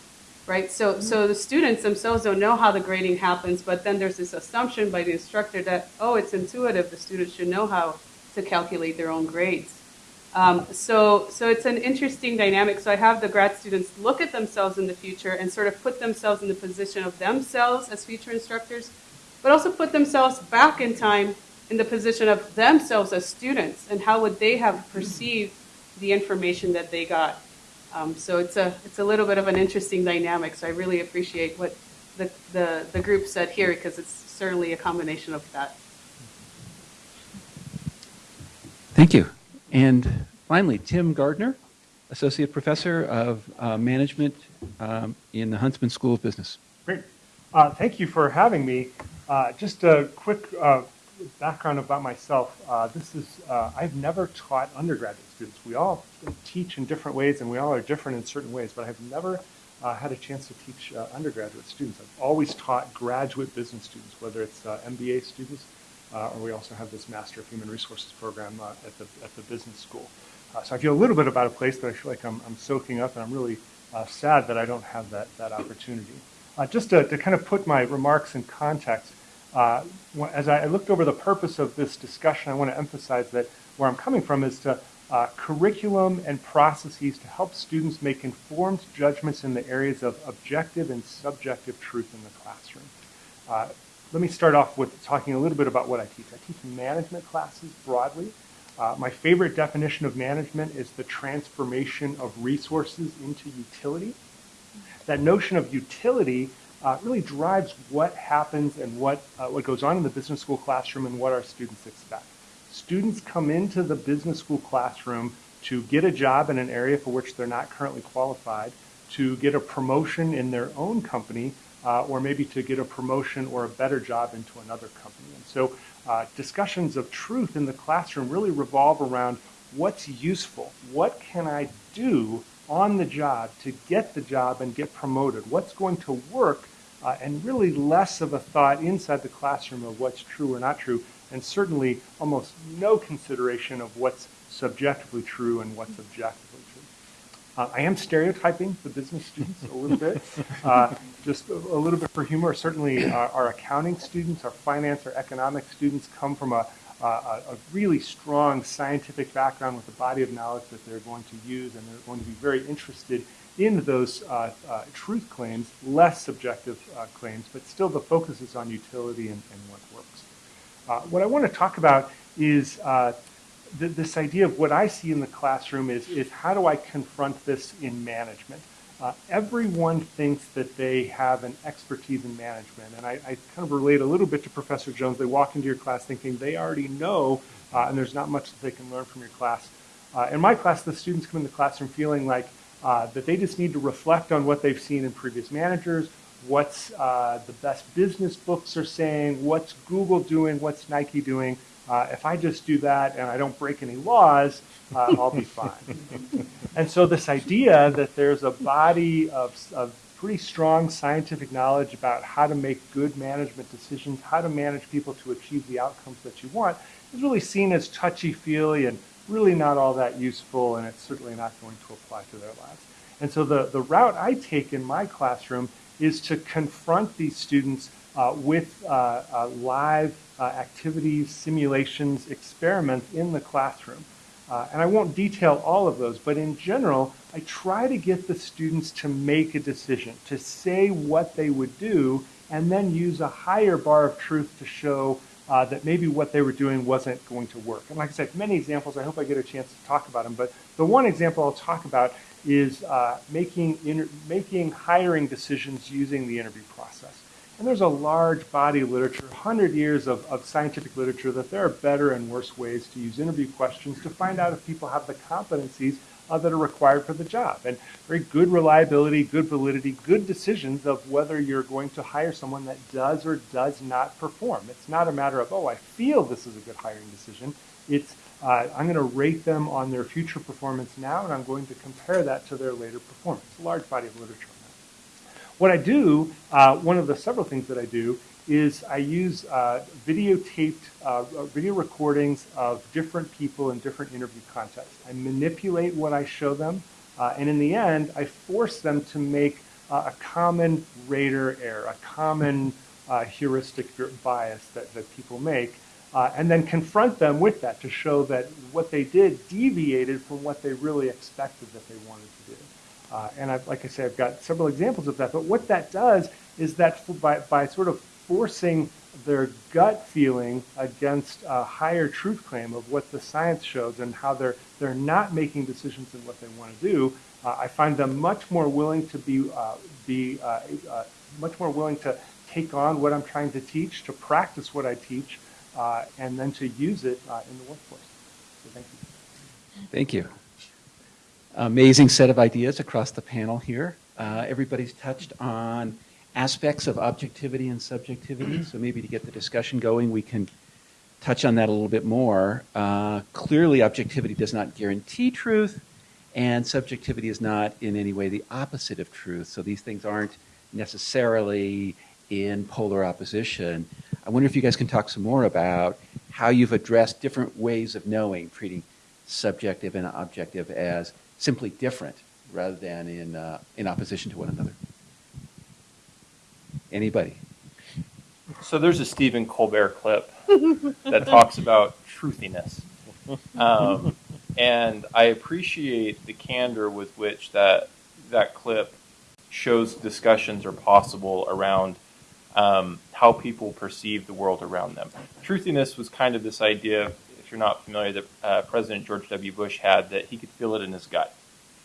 right? So, so the students themselves don't know how the grading happens, but then there's this assumption by the instructor that, oh, it's intuitive, the students should know how to calculate their own grades. Um, so, so it's an interesting dynamic. So I have the grad students look at themselves in the future and sort of put themselves in the position of themselves as future instructors but also put themselves back in time in the position of themselves as students and how would they have perceived the information that they got. Um, so it's a it's a little bit of an interesting dynamic. So I really appreciate what the the, the group said here because it's certainly a combination of that. Thank you. And finally, Tim Gardner, Associate Professor of uh, Management um, in the Huntsman School of Business. Great. Uh, thank you for having me. Uh, just a quick uh, background about myself. Uh, this is uh, I've never taught undergraduate students. We all teach in different ways, and we all are different in certain ways. But I've never uh, had a chance to teach undergraduate students. I've always taught graduate business students, whether it's MBA students or we also have this Master of Human Resources program at the at the business school. so I feel a little bit about a place that I feel like I'm, I'm soaking up, and I'm really sad that I don't have that that opportunity. Uh, just to, to, kind of put my remarks in context, uh, as I looked over the purpose of this discussion, I want to emphasize that where I'm coming from is to uh, curriculum and processes to help students make informed judgments in the areas of objective and subjective truth in the classroom. Uh, let me start off with talking a little bit about what I teach. I teach management classes broadly. Uh, my favorite definition of management is the transformation of resources into utility that notion of utility uh, really drives what happens and what, uh, what goes on in the business school classroom and what our students expect. Students come into the business school classroom to get a job in an area for which they're not currently qualified, to get a promotion in their own company, uh, or maybe to get a promotion or a better job into another company. And so uh, discussions of truth in the classroom really revolve around what's useful, what can I do on the job to get the job and get promoted, what's going to work, uh, and really less of a thought inside the classroom of what's true or not true, and certainly almost no consideration of what's subjectively true and what's objectively true. Uh, I am stereotyping the business students a little bit, uh, just a, a little bit for humor. Certainly, our, our accounting students, our finance, our economic students come from a, a, a really strong scientific background with a body of knowledge that they're going to use, and they're going to be very interested in those uh, uh, truth claims, less subjective uh, claims, but still the focus is on utility and, and what works. Uh, what I want to talk about is uh, th this idea of what I see in the classroom is, is how do I confront this in management? Uh, everyone thinks that they have an expertise in management, and I, I, kind of relate a little bit to Professor Jones. They walk into your class thinking they already know, uh, and there's not much that they can learn from your class. Uh, in my class, the students come in the classroom feeling like uh, that they just need to reflect on what they've seen in previous managers, what's uh, the best business books are saying, what's Google doing, what's Nike doing, uh, if I just do that and I don't break any laws, uh, I'll be fine. and so this idea that there's a body of, of pretty strong scientific knowledge about how to make good management decisions, how to manage people to achieve the outcomes that you want, is really seen as touchy-feely and really not all that useful, and it's certainly not going to apply to their lives. And so the, the route I take in my classroom is to confront these students with uh, uh, live activities, simulations, experiments in the classroom. and I won't detail all of those, but in general, I try to get the students to make a decision, to say what they would do, and then use a higher bar of truth to show uh, that maybe what they were doing wasn't going to work. And like I said, many examples, I hope I get a chance to talk about them, but the one example I'll talk about is uh, making, making hiring decisions using the interview process. And there's a large body of literature, 100 years of, of scientific literature, that there are better and worse ways to use interview questions to find out if people have the competencies uh, that are required for the job. And very good reliability, good validity, good decisions of whether you're going to hire someone that does or does not perform. It's not a matter of, oh, I feel this is a good hiring decision. It's, uh, I'm going to rate them on their future performance now, and I'm going to compare that to their later performance. Large body of literature. What I do, uh, one of the several things that I do, is I use uh, videotaped uh, video recordings of different people in different interview contexts. I manipulate what I show them, uh, and in the end, I force them to make uh, a common rater error, a common uh, heuristic bias that, that people make, and then confront them with that to show that what they did deviated from what they really expected that they wanted to do. Uh, and I've, like I said, I've got several examples of that. But what that does is that by, by sort of forcing their gut feeling against a higher truth claim of what the science shows and how they're, they're not making decisions in what they want to do, uh, I find them much more willing to be, uh, be uh, uh, much more willing to take on what I'm trying to teach, to practice what I teach, uh, and then to use it in the workforce. So thank you. Thank you amazing set of ideas across the panel here. Uh, everybody's touched on aspects of objectivity and subjectivity, so maybe to get the discussion going, we can touch on that a little bit more. Uh, clearly, objectivity does not guarantee truth, and subjectivity is not in any way the opposite of truth, so these things aren't necessarily in polar opposition. I wonder if you guys can talk some more about how you've addressed different ways of knowing, treating subjective and objective as simply different rather than in, uh, in opposition to one another. Anybody? So there's a Stephen Colbert clip that talks about truthiness. Um, and I appreciate the candor with which that, that clip shows discussions are possible around um, how people perceive the world around them. Truthiness was kind of this idea if you're not familiar, that uh, President George W. Bush had that he could feel it in his gut,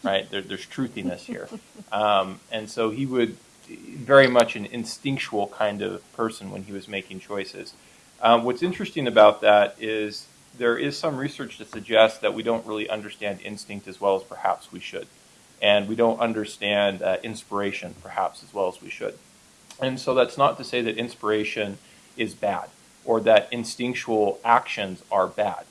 right? There, there's truthiness here. Um, and so he would very much an instinctual kind of person when he was making choices. Um, what's interesting about that is there is some research to suggest that we don't really understand instinct as well as perhaps we should. And we don't understand uh, inspiration perhaps as well as we should. And so that's not to say that inspiration is bad or that instinctual actions are bad.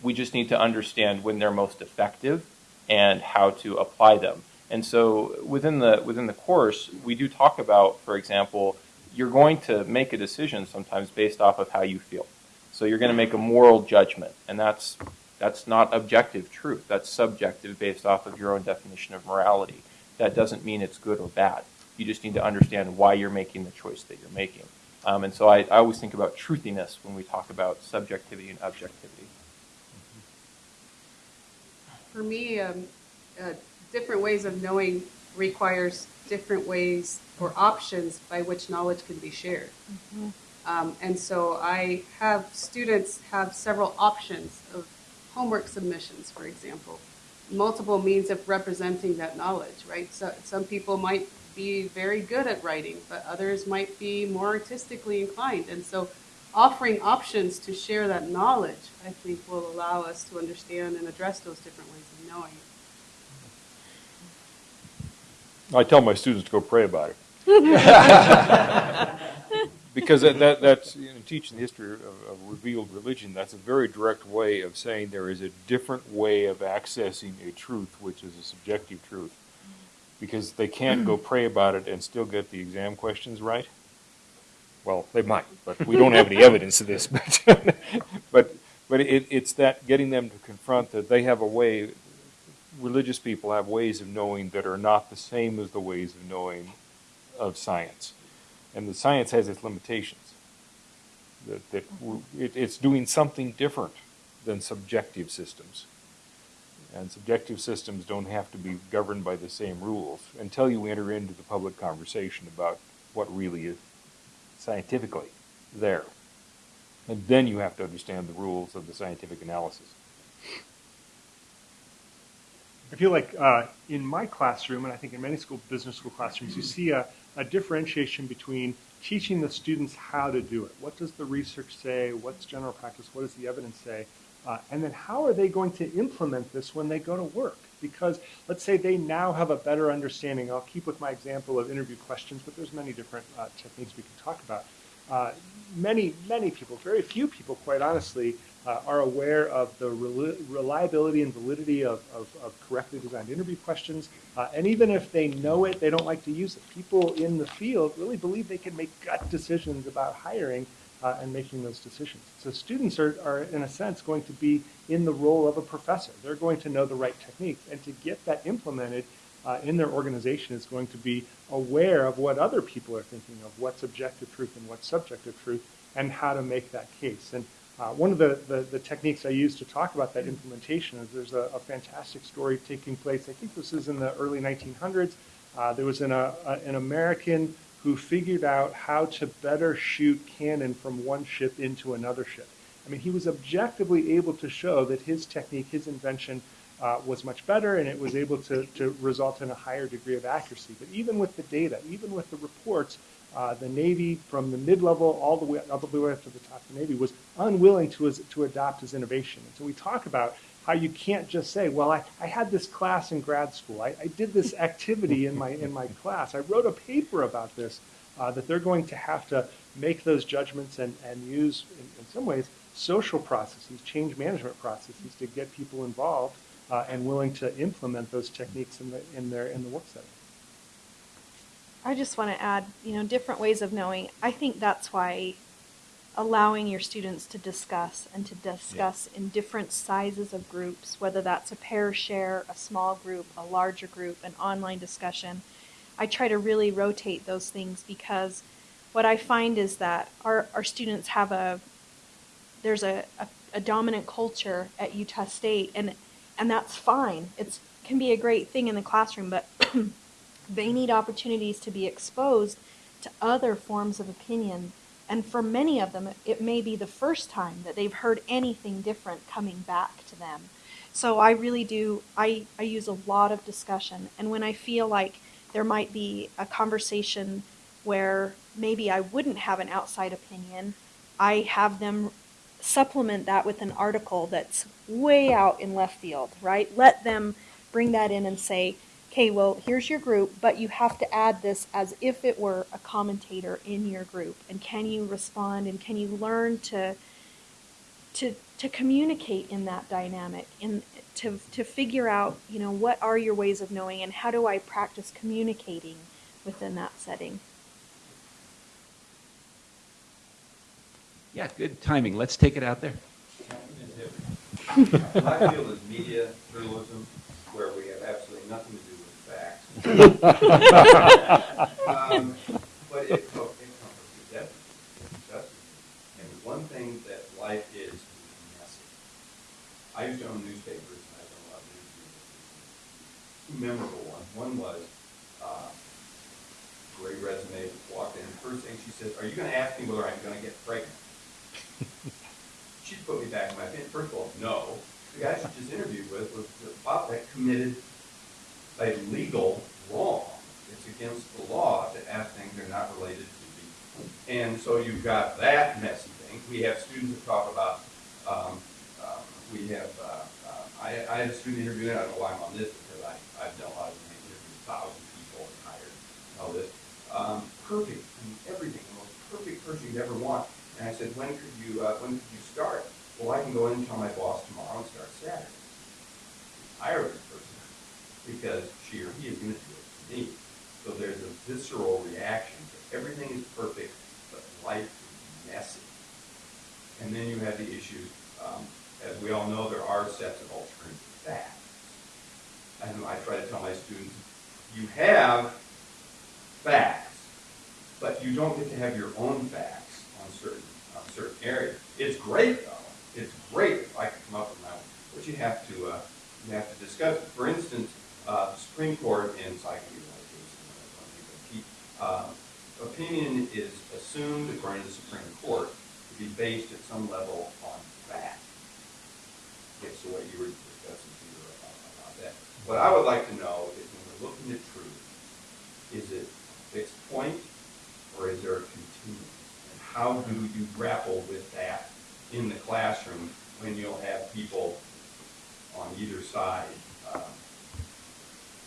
We just need to understand when they're most effective and how to apply them. And so within the within the course, we do talk about, for example, you're going to make a decision sometimes based off of how you feel. So you're going to make a moral judgment, and that's that's not objective truth. That's subjective based off of your own definition of morality. That doesn't mean it's good or bad. You just need to understand why you're making the choice that you're making. Um, and so I, I always think about truthiness when we talk about subjectivity and objectivity. For me, um, uh, different ways of knowing requires different ways or options by which knowledge can be shared. Um, and so I have students have several options of homework submissions, for example, multiple means of representing that knowledge, right? So some people might be very good at writing, but others might be more artistically inclined. And so offering options to share that knowledge, I think, will allow us to understand and address those different ways of knowing. I tell my students to go pray about it. because that, that, that's you know, teaching the history of, of revealed religion. That's a very direct way of saying there is a different way of accessing a truth, which is a subjective truth. Because they can't go pray about it and still get the exam questions right. Well, they might, but we don't have any evidence of this. But but but it, it's that getting them to confront that they have a way. Religious people have ways of knowing that are not the same as the ways of knowing of science and the science has its limitations. That, that it, it's doing something different than subjective systems. And subjective systems don't have to be governed by the same rules until you enter into the public conversation about what really is scientifically there. And then you have to understand the rules of the scientific analysis. I feel like uh, in my classroom, and I think in many school business school classrooms, you see a, a differentiation between teaching the students how to do it. What does the research say? What's general practice? What does the evidence say? Uh, and then how are they going to implement this when they go to work? Because let's say they now have a better understanding. I'll keep with my example of interview questions, but there's many different uh, techniques we can talk about. Uh, many, many people, very few people, quite honestly, uh, are aware of the reliability and validity of, of, of, correctly designed interview questions. Uh, and even if they know it, they don't like to use it. People in the field really believe they can make gut decisions about hiring uh, and making those decisions. So students are, are, in a sense, going to be in the role of a professor. They're going to know the right techniques. And to get that implemented uh, in their organization is going to be aware of what other people are thinking of, what's objective truth and what's subjective truth, and how to make that case. And uh, one of the, the, the, techniques I use to talk about that implementation is there's a, a, fantastic story taking place. I think this is in the early 1900s. Uh, there was an, a, an American who figured out how to better shoot cannon from one ship into another ship. I mean, he was objectively able to show that his technique, his invention, uh, was much better and it was able to, to result in a higher degree of accuracy. But even with the data, even with the reports, uh, the Navy, from the mid-level all the way all the way up to the top of the Navy, was unwilling to to adopt his innovation. And so we talk about how you can't just say, "Well, I, I had this class in grad school. I, I did this activity in my in my class. I wrote a paper about this." Uh, that they're going to have to make those judgments and, and use, in, in some ways, social processes, change management processes to get people involved uh, and willing to implement those techniques in, the, in, their, in the work setting. I just want to add, you know, different ways of knowing. I think that's why allowing your students to discuss and to discuss yeah. in different sizes of groups, whether that's a pair share, a small group, a larger group, an online discussion. I try to really rotate those things because what I find is that our, our students have a there's a, a, a dominant culture at Utah State and and that's fine. It can be a great thing in the classroom, but They need opportunities to be exposed to other forms of opinion. And for many of them, it may be the first time that they've heard anything different coming back to them. So I really do, I, I use a lot of discussion. And when I feel like there might be a conversation where maybe I wouldn't have an outside opinion, I have them supplement that with an article that's way out in left field, right? Let them bring that in and say, okay, well, here's your group, but you have to add this as if it were a commentator in your group. And can you respond and can you learn to to to communicate in that dynamic and to to figure out you know what are your ways of knowing and how do I practice communicating within that setting. Yeah, good timing. Let's take it out there. What I feel is media journalism, where we have absolutely nothing to do with facts. Um, But it, it the justice. And one thing that life is, messy. I used to own newspapers, and I've done a lot of news. Two memorable ones. One was, uh, great resume, walked in, first thing she said, are you gonna ask me whether I'm gonna get pregnant? She put me back in my opinion. First of all, no. The guy she just interviewed with was the cop that committed a legal wrong. It's against the law to ask things they're not related to the, and so you've got that messy thing. We have students that talk about, um, um, we have, uh, uh, I, I had a student interviewing, I don't know why I'm on this, because I, I've done a lot of interviews, thousand people and hired, all this. Um, perfect, I mean, everything, the most perfect person you'd ever want. And I said, when could you, uh, when could you start? Well, I can go in and tell my boss tomorrow and start Saturday. Hire this person because she or he is going to do So there's a visceral reaction to everything is perfect, but life is messy. And then you have the issues, um, as we all know, there are sets of alternative facts. And I try to tell my students, you have facts, but you don't get to have your own facts on certain, on certain areas. It's great though, it's great if I can come up with my own, but you have to, uh, you have to discuss. For instance, uh, Supreme Court in psychiatry, uh, opinion is assumed, according to the Supreme Court, to be based at some level on fact. Gets to what you were discussing here about, about that. What I would like to know is when we're looking at truth, is it a fixed point or is there a continuum? And how do you grapple with that in the classroom when you'll have people on either side? Um,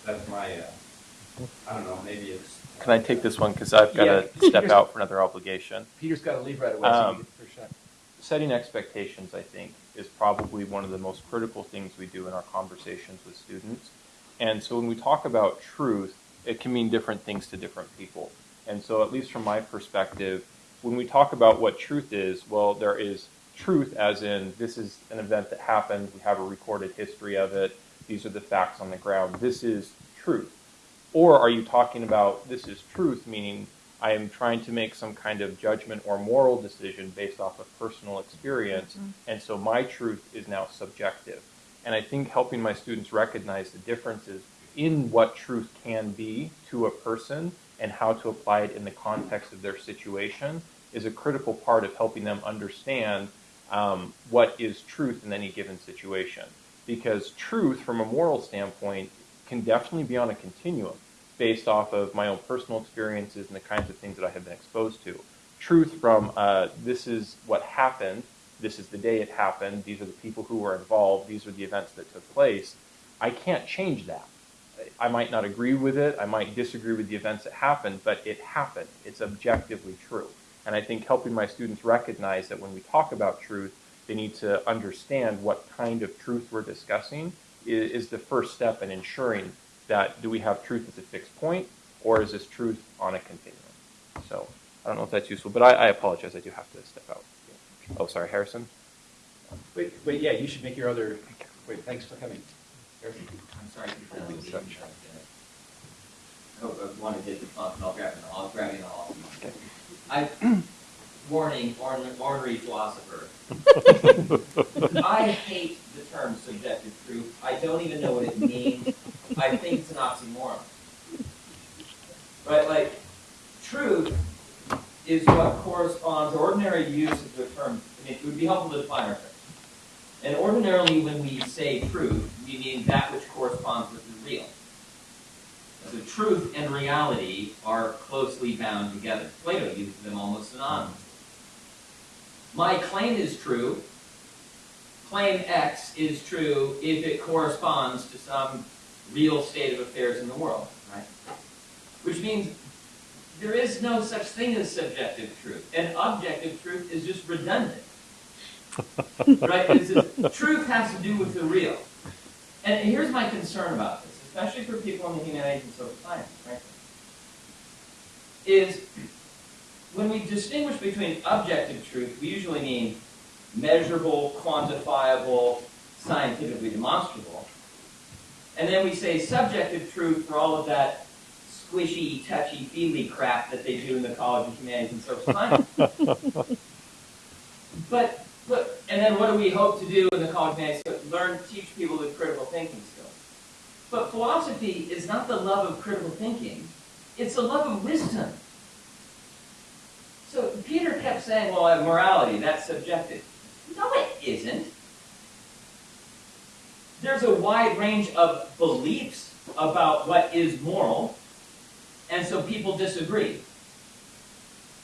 That's my, uh, I don't know, maybe it's. Can I take this one because I've got Yeah. to step out for another obligation? Peter's got to leave right away, so you Um, get the first shot. setting expectations, I think, is probably one of the most critical things we do in our conversations with students. And so when we talk about truth, it can mean different things to different people. And so, at least from my perspective, when we talk about what truth is, well, there is truth as in this is an event that happened, we have a recorded history of it, these are the facts on the ground, this is truth. Or are you talking about this is truth, meaning I am trying to make some kind of judgment or moral decision based off of personal experience, and so my truth is now subjective. And I think helping my students recognize the differences in what truth can be to a person and how to apply it in the context of their situation is a critical part of helping them understand um, what is truth in any given situation. Because truth, from a moral standpoint, can definitely be on a continuum based off of my own personal experiences and the kinds of things that I have been exposed to. Truth from uh, this is what happened, this is the day it happened, these are the people who were involved, these are the events that took place. I can't change that. I might not agree with it, I might disagree with the events that happened, but it happened. It's objectively true. And I think helping my students recognize that when we talk about truth, they need to understand what kind of truth we're discussing is, is the first step in ensuring that do we have truth at a fixed point or is this truth on a continuum? So I don't know if that's useful, but I, I apologize. I do have to step out. Oh, sorry, Harrison. Wait, wait, yeah, you should make your other, wait, thanks for coming. Harrison? I'm sorry. to oh, be early. I hope I want to get the fun, I'll grab it, I'll grab it all. Okay. I, warning, ornery, ornery philosopher. I hate the term subjective truth. I don't even know what it means. I think it's an oxymoron. Right, like, truth is what corresponds, ordinary use of the term, I mean, it would be helpful to define our terms. And ordinarily, when we say truth, we mean that which corresponds with the real. So truth and reality are closely bound together. Plato uses them almost synonymously. My claim is true. Claim X is true if it corresponds to some real state of affairs in the world, right? Which means there is no such thing as subjective truth. And objective truth is just redundant. right? Is, truth has to do with the real. And here's my concern about this, especially for people in the humanities and social sciences, right? Is when we distinguish between objective truth, we usually mean measurable, quantifiable, scientifically demonstrable. And then we say subjective truth for all of that squishy, touchy-feely crap that they do in the College of Humanities and Social Sciences. but, but, and then what do we hope to do in the College of Humanities? Learn, teach people the critical thinking skills. But philosophy is not the love of critical thinking, it's the love of wisdom. So Peter kept saying, well, morality, that's subjective. No, it isn't. There's a wide range of beliefs about what is moral, and so people disagree.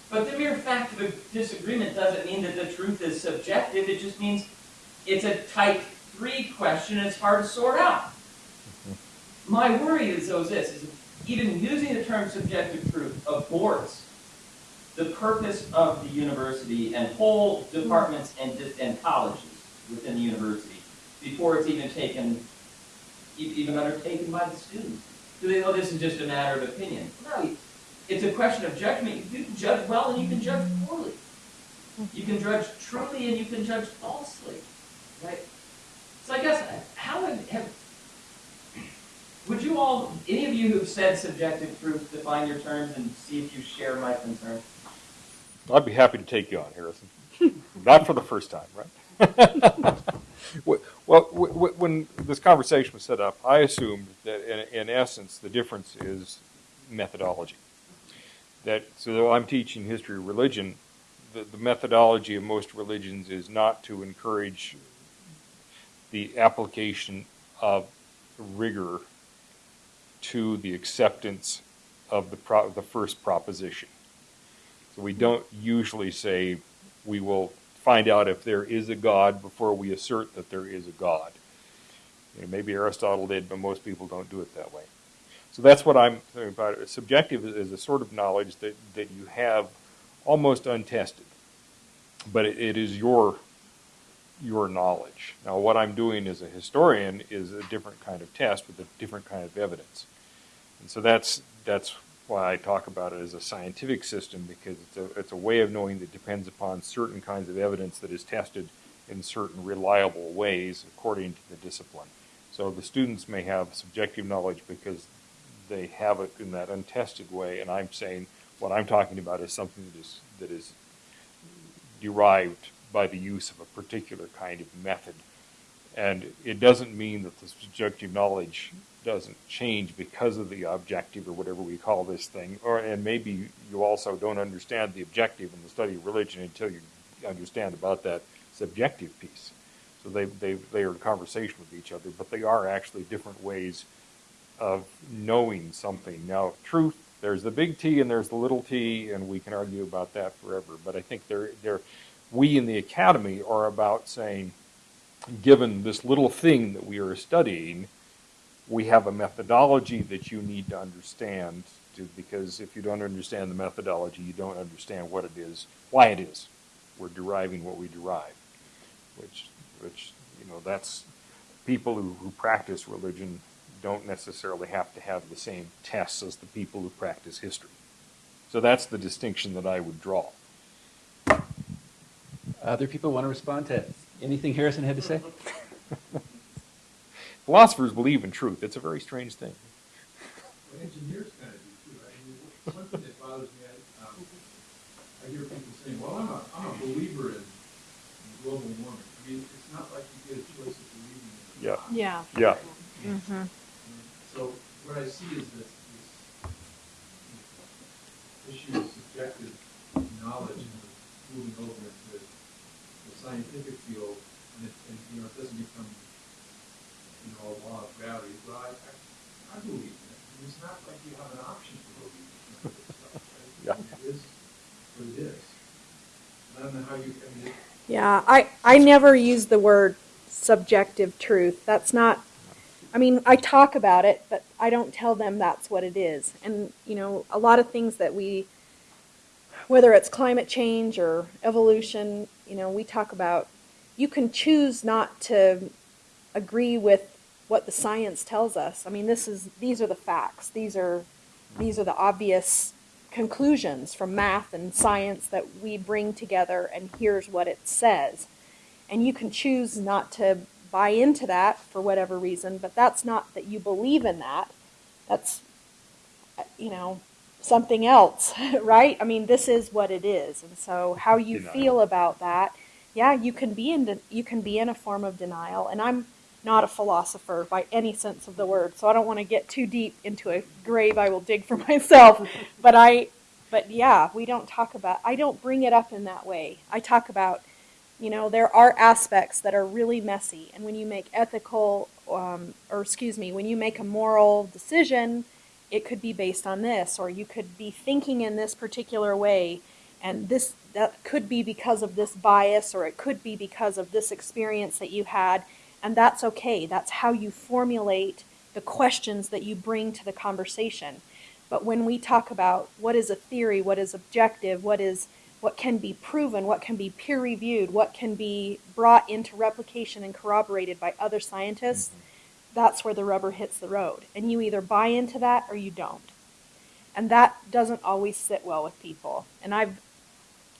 But the mere fact of a disagreement doesn't mean that the truth is subjective. It just means it's a type 3 question and it's hard to sort out. My worry is, though, is this, is even using the term subjective truth aborts the purpose of the university and whole departments and, and colleges within the university before it's even taken, even undertaken by the students. Do they know this is just a matter of opinion? No, it's a question of judgment. You can judge well and you can judge poorly. You can judge truly and you can judge falsely, right? So I guess, how would have, would you all, any of you who've said subjective truth, define your terms and see if you share my concern? I'd be happy to take you on, Harrison. Not for the first time, right? well, when this conversation was set up, I assumed that in, essence the difference is methodology. That so though I'm teaching history of religion, the, the methodology of most religions is not to encourage the application of rigor to the acceptance of the, pro, the first proposition. So we don't usually say we will find out if there is a God before we assert that there is a God. You know, maybe Aristotle did, but most people don't do it that way. So that's what I'm thinking about. Subjective is a sort of knowledge that, that you have almost untested, but it, it is your your knowledge. Now, what I'm doing as a historian is a different kind of test with a different kind of evidence, and so that's that's why I talk about it as a scientific system because it's a, it's a way of knowing that depends upon certain kinds of evidence that is tested in certain reliable ways according to the discipline. So the students may have subjective knowledge because they have it in that untested way, and I'm saying what I'm talking about is something that is that is derived by the use of a particular kind of method. And it doesn't mean that the subjective knowledge doesn't change because of the objective or whatever we call this thing. Or and maybe you also don't understand the objective in the study of religion until you understand about that subjective piece. So they they they are in conversation with each other, but they are actually different ways of knowing something. Now, truth, there's the big T and there's the little t, and we can argue about that forever. But I think they're, they're, we in the academy are about saying, given this little thing that we are studying, we have a methodology that you need to understand to, because if you don't understand the methodology, you don't understand what it is, why it is. We're deriving what we derive, which, which you know, that's people who, who practice religion don't necessarily have to have the same tests as the people who practice history. So that's the distinction that I would draw. Other people want to respond to anything Harrison had to say? Philosophers believe in truth. It's a very strange thing. Well, engineers kind of do too. I mean, one thing that bothers me, I, um, I hear people saying, "Well, I'm a I'm a believer in, in global warming." I mean, it's not like you get a choice of believing in it. Yeah. Yeah. Yeah. Mm-hmm. So what I see is this, this issue of subjective knowledge and moving over into the scientific field, and, it, and you know, it doesn't become you know, a law of gravity. Well, I, I, I believe in it. And it's not like you have an option to believe in this stuff. Right? Yeah. It is what it is. I don't know how you, I mean, it, Yeah, I, I never use the word subjective truth. That's not, I mean, I talk about it, but I don't tell them that's what it is. And, you know, a lot of things that we, whether it's climate change or evolution, you know, we talk about you can choose not to agree with what the science tells us. I mean, this is these are the facts. These are these are the obvious conclusions from math and science that we bring together and here's what it says. And you can choose not to buy into that for whatever reason, but that's not that you believe in that. That's you know, something else, right? I mean, this is what it is. And so how you Denial. feel about that, yeah, you can be in you can be in a form of denial. And I'm not a philosopher by any sense of the word, so I don't want to get too deep into a grave I will dig for myself. but I but yeah, we don't talk about I don't bring it up in that way. I talk about you know, there are aspects that are really messy, and when you make ethical, um, or excuse me, when you make a moral decision, it could be based on this, or you could be thinking in this particular way, and this that could be because of this bias, or it could be because of this experience that you had, and that's okay. That's how you formulate the questions that you bring to the conversation. But when we talk about what is a theory, what is objective, what is what can be proven, what can be peer reviewed, what can be brought into replication and corroborated by other scientists, mm-hmm. that's where the rubber hits the road. And you either buy into that or you don't. And that doesn't always sit well with people. And I've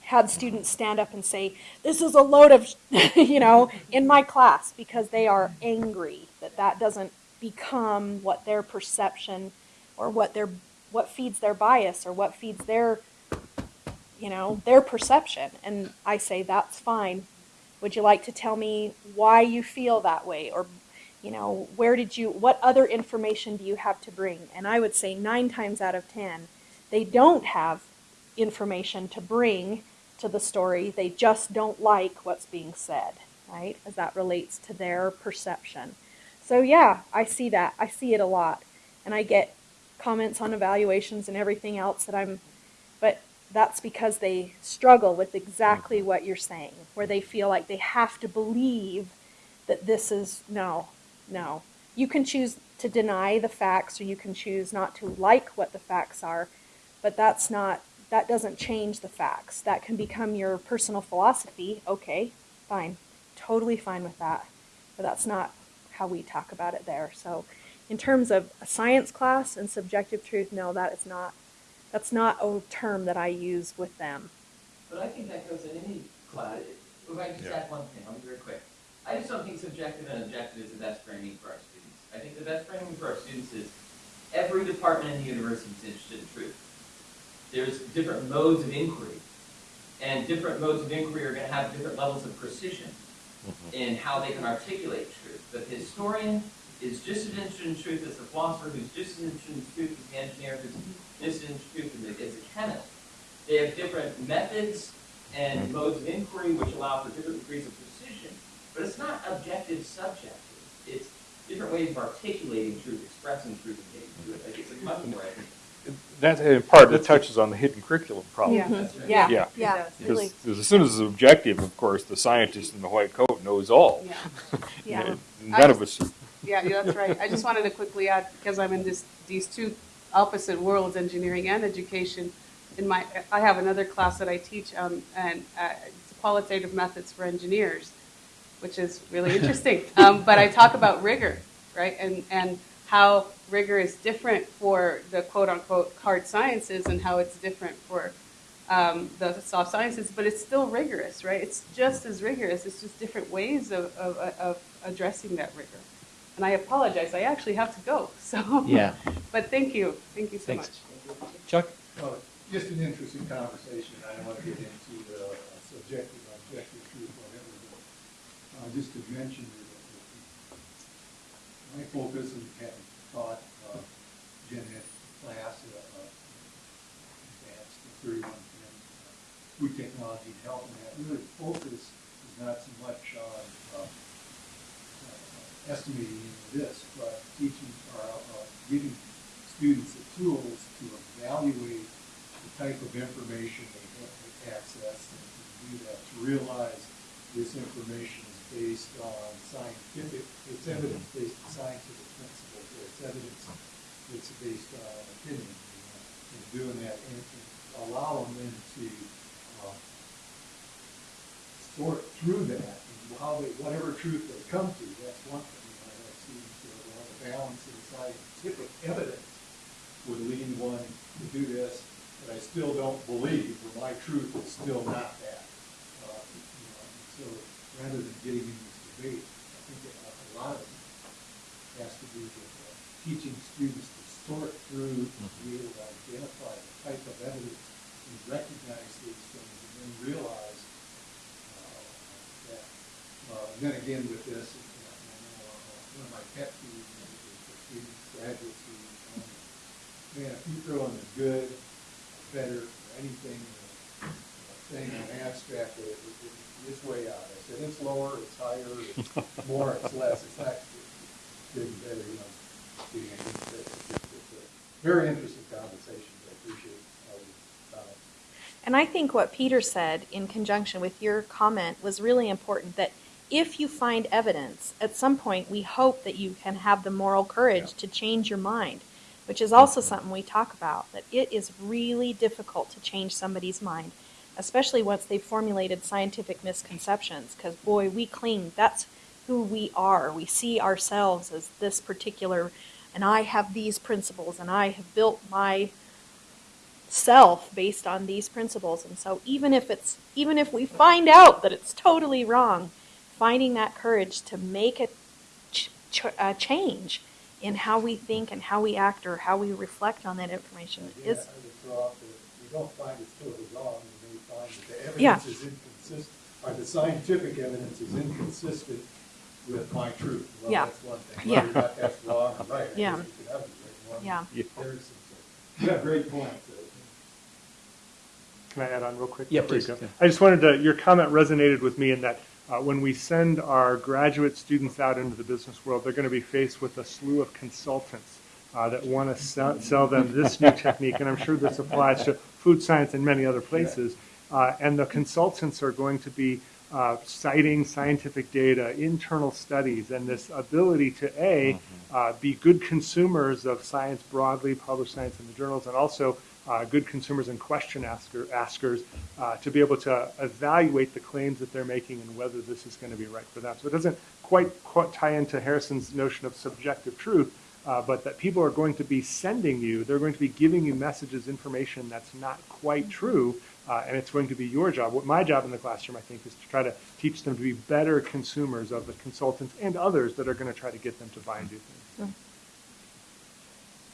had students stand up and say, This is a load of, you know, in my class because they are angry that that doesn't become what their perception or what their what feeds their bias or what feeds their you know, their perception. And I say, that's fine. Would you like to tell me why you feel that way? Or, you know, where did you, what other information do you have to bring? And I would say nine times out of ten, they don't have information to bring to the story. They just don't like what's being said, right? As that relates to their perception. So, yeah, I see that. I see it a lot. And I get comments on evaluations and everything else that I'm, but that's because they struggle with exactly mm-hmm. what you're saying, where they feel like they have to believe that this is no, no. You can choose to deny the facts or you can choose not to like what the facts are, but that's not that doesn't change the facts. That can become your personal philosophy. Okay, fine. Totally fine with that. But that's not how we talk about it there. So in terms of a science class and subjective truth, no, that is not that's not a term that I use with them. But I think that goes in any class. If I just Yeah. add one thing, I'll be very quick. I just don't think subjective and objective is the best framing for our students. I think the best framing for our students is every department in the university is interested in truth. There's different modes of inquiry, and different modes of inquiry are going to have different levels of precision mm-hmm. in how they can articulate truth. But the historian is just as interested in truth as the philosopher, who's just as interested in truth as the engineer, who's just as interested in truth as the, chemist. They have different methods and mm-hmm. modes of inquiry which allow for different degrees of precision, but it's not objective subjective. It's different ways of articulating truth, expressing truth, and getting to it. Like it's like much more. That, in part, that touches on the hidden curriculum problem. Yeah. Right. Yeah, Yeah. yeah, It does. really, Because as soon as it's objective, of course, the scientist in the white coat knows all. Yeah. yeah. And None of us. Yeah, yeah, that's right. I just wanted to quickly add, because I'm in this, these two opposite worlds, engineering and education. In my, I have another class that I teach, um, and uh, it's qualitative methods for engineers, which is really interesting. Um, but I talk about rigor, right, and and how rigor is different for the quote unquote hard sciences, and how it's different for um, the soft sciences. But it's still rigorous, right? It's just as rigorous. It's just different ways of of, of addressing that rigor. And I apologize. I actually have to go. So Yeah. but thank you. Thank you so Thanks. much. Chuck? Uh, Just an interesting conversation, I don't want to get into the subjective, objective truth, whatever, but uh, just to mention that that my focus in having taught uh, gen ed class, uh, uh, advanced thirty-one ten, uh, food technology and health, and that. Really focus is not so much on uh, uh, estimating this, but teaching, or uh, giving students the tools to evaluate the type of information they have access and to do that, to realize this information is based on scientific, it's evidence-based on scientific principles, or it's evidence that's based on opinion. And doing that and and allow them to, uh, sort through that and how they, whatever truth they come to, that's one thing. You know, that seems to have a balance in scientific evidence would lead one to do this, but I still don't believe, or my truth is still not that. Uh, you know, So, rather than getting in this debate, I think a lot of it has to do with uh, teaching students to sort through, to be able to identify the type of evidence and recognize these things, and then realize uh, that, uh, then again with this, you know, one of my pet peeves is the students, graduates who, um, man, if you throw in the good, better, or anything, uh, thing on abstract, it, it, it- it's way out. I said, it's lower, it's higher, it's more, it's less, it's not good and better, you know. being a good fit. It's just- it's a Very interesting conversation, I appreciate all the comments. And I think what Peter said in conjunction with your comment was really important that if you find evidence, at some point we hope that you can have the moral courage to change your mind, which is also something we talk about, that it is really difficult to change somebody's mind, especially once they've formulated scientific misconceptions, because boy, we cling, that's who we are. We see ourselves as this particular, and I have these principles, and I have built my self based on these principles. And so even if it's even if we find out that it's totally wrong, finding that courage to make a, ch- ch- a change in how we think and how we act or how we reflect on that information Again, is I would throw out that we don't find it's totally wrong, find that the Yeah. evidence is inconsistent, or the scientific evidence is inconsistent with my truth. Well, Yeah. that's one thing. Yeah. Whether or not that's wrong or right, I guess Yeah. you could have it right, wrong. Yeah. There's some, you great points. uh, Can I add on real quick? Yeah, please, yeah. I just wanted to, your comment resonated with me in that uh, when we send our graduate students out into the business world, they're going to be faced with a slew of consultants uh, that want to sell, sell them this new technique, and I'm sure this applies to food science and many other places. Uh, and the consultants are going to be uh, citing scientific data, internal studies, and this ability to a uh, be good consumers of science broadly, publish science in the journals, and also uh, good consumers and question asker, askers uh, to be able to evaluate the claims that they're making and whether this is going to be right for them. So it doesn't quite, quite tie into Harrison's notion of subjective truth, uh, but that people are going to be sending you, they're going to be giving you messages, information that's not quite true, uh, and it's going to be your job. What my job in the classroom, I think, is to try to teach them to be better consumers of the consultants and others that are going to try to get them to buy and do things.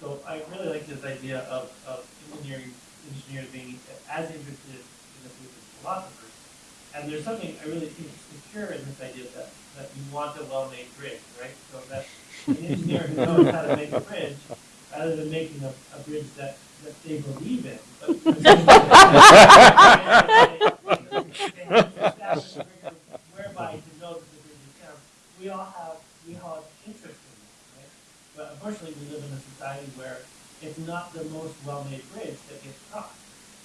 So I really like this idea of, of engineering, engineers being as interested in this as philosophers. And there's something I really think is secure in this idea that, that you want a well-made bridge, right? So that an engineer who knows how to make a bridge, rather than making a, a bridge that, that they believe in, but whereby to know that the bridge is. We all have, we all have interest in that, right? But unfortunately, we live in a society where it's not the most well-made bridge that gets crossed.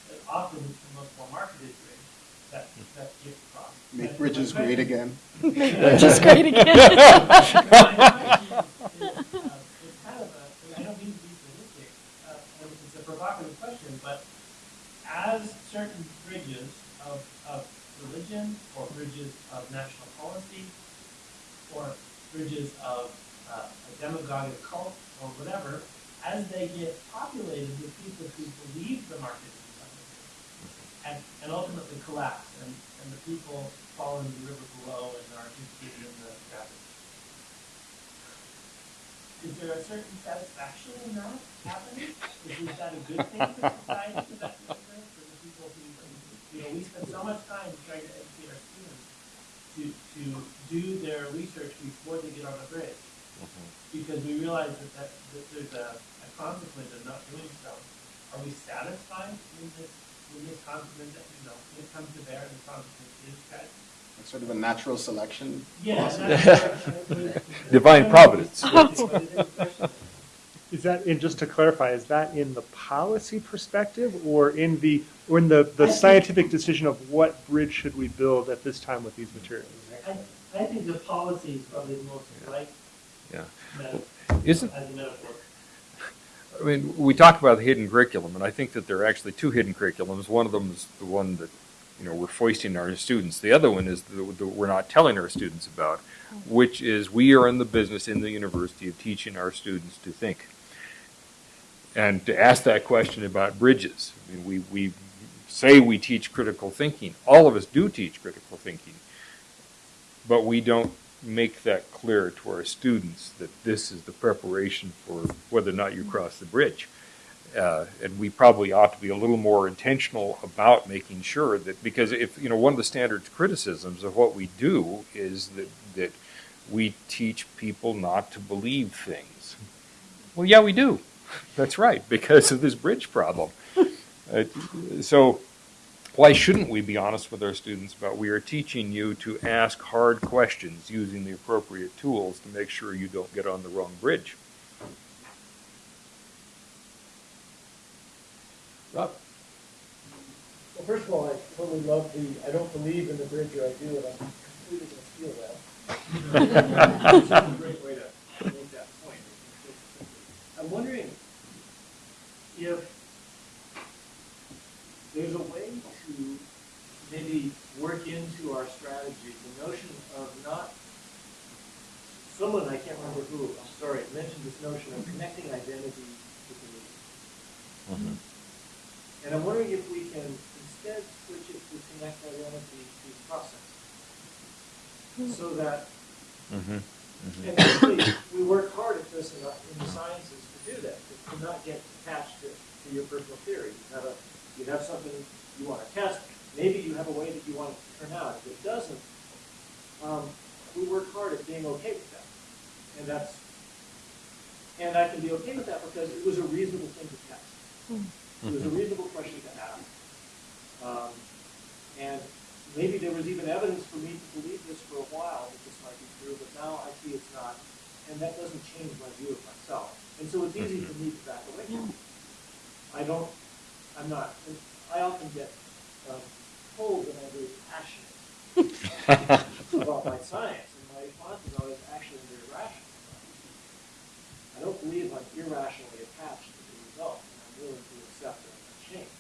But often it's the most well-marketed bridge that, that gets crossed. Make bridges great again. Make bridges great again. My question is, is, uh, It's kind of a, I don't mean to be sadistic, uh, and it's a provocative but as certain bridges of, of religion, or bridges of national policy, or bridges of uh, a demagogic cult, or whatever, as they get populated with people who believe the market is and, and ultimately collapse, and, and the people fall into the river below and are interested in the traffic. Is there a certain satisfaction in that happening? Is, that a good thing for society, for that for the people who, you know, we spend so much time trying to educate our students to, to do their research before they get on the bridge. Mm-hmm. Because we realize that, that, that there's a, a consequence of not doing so. Are we satisfied with this, with this consequence that, you know, when it comes to bear, the consequence is tragic? It's Sort of a natural selection. Yeah. philosophy. Divine providence. Oh. Is that, and just to clarify, is that in the policy perspective or in the, or in the, the scientific decision of what bridge should we build at this time with these materials? I, I think the policy is probably the most right Yeah. meta- Isn't, as a metaphor. I mean, we talk about the hidden curriculum, and I think that there are actually two hidden curriculums. One of them is the one that you know, we're foisting our students. The other one is the, we're not telling our students about, which is we are in the business in the university of teaching our students to think. And to ask that question about bridges, I mean, we, we say we teach critical thinking. All of us do teach critical thinking. But we don't make that clear to our students that this is the preparation for whether or not you cross the bridge. Uh, and we probably ought to be a little more intentional about making sure that because if you know one of the standard criticisms of what we do is that that we teach people not to believe things. Well, yeah, we do. That's right because of this bridge problem. Uh, so why shouldn't we be honest with our students about we are teaching you to ask hard questions using the appropriate tools to make sure you don't get on the wrong bridge? Rob? Well, first of all, I totally love the, I don't believe in the bridge or I do, and I'm completely gonna steal that. It's a great way to make that point. I'm wondering if there's a way to maybe work into our strategy the notion of not, someone, I can't remember who, I'm sorry, mentioned this notion of connecting identity to belief. And I'm wondering if we can instead switch it to connect identity to process. So that, Mm-hmm. and actually, we work hard at this in the, in the sciences to do that, to to not get attached to, to your personal theory. You have a, you have something you want to test, maybe you have a way that you want it to turn out. If it doesn't, um, we work hard at being okay with that. And that's, and I can be okay with that because it was a reasonable thing to test. It was a reasonable question to ask. Um, and maybe there was even evidence for me to believe this for a while, that this might be true, but now I see it's not. And that doesn't change my view of myself. And so it's easy for me to back away from it. I don't, I'm not, I often get um, told that I'm very passionate about my science, and my response is always actually very rational. I don't believe I'm irrationally attached to the result, and I'm willing to accept a a change.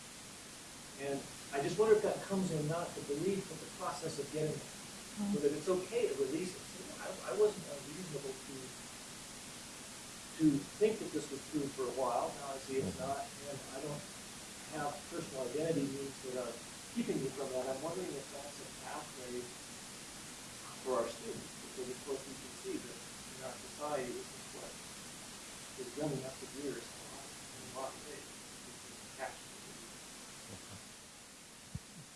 And I just wonder if that comes in not the belief, but the process of getting there. So that it's okay to release it. Say, "No, I, I wasn't unreasonable to, to think that this was true for a while, now I see it's mm-hmm. not, and I don't have personal identity needs that are keeping me from that. I'm wondering if that's a pathway for our students, because of course we can see that in our society, this is what is running up the gears in a lot, in a lot of ways. It's attached to belief.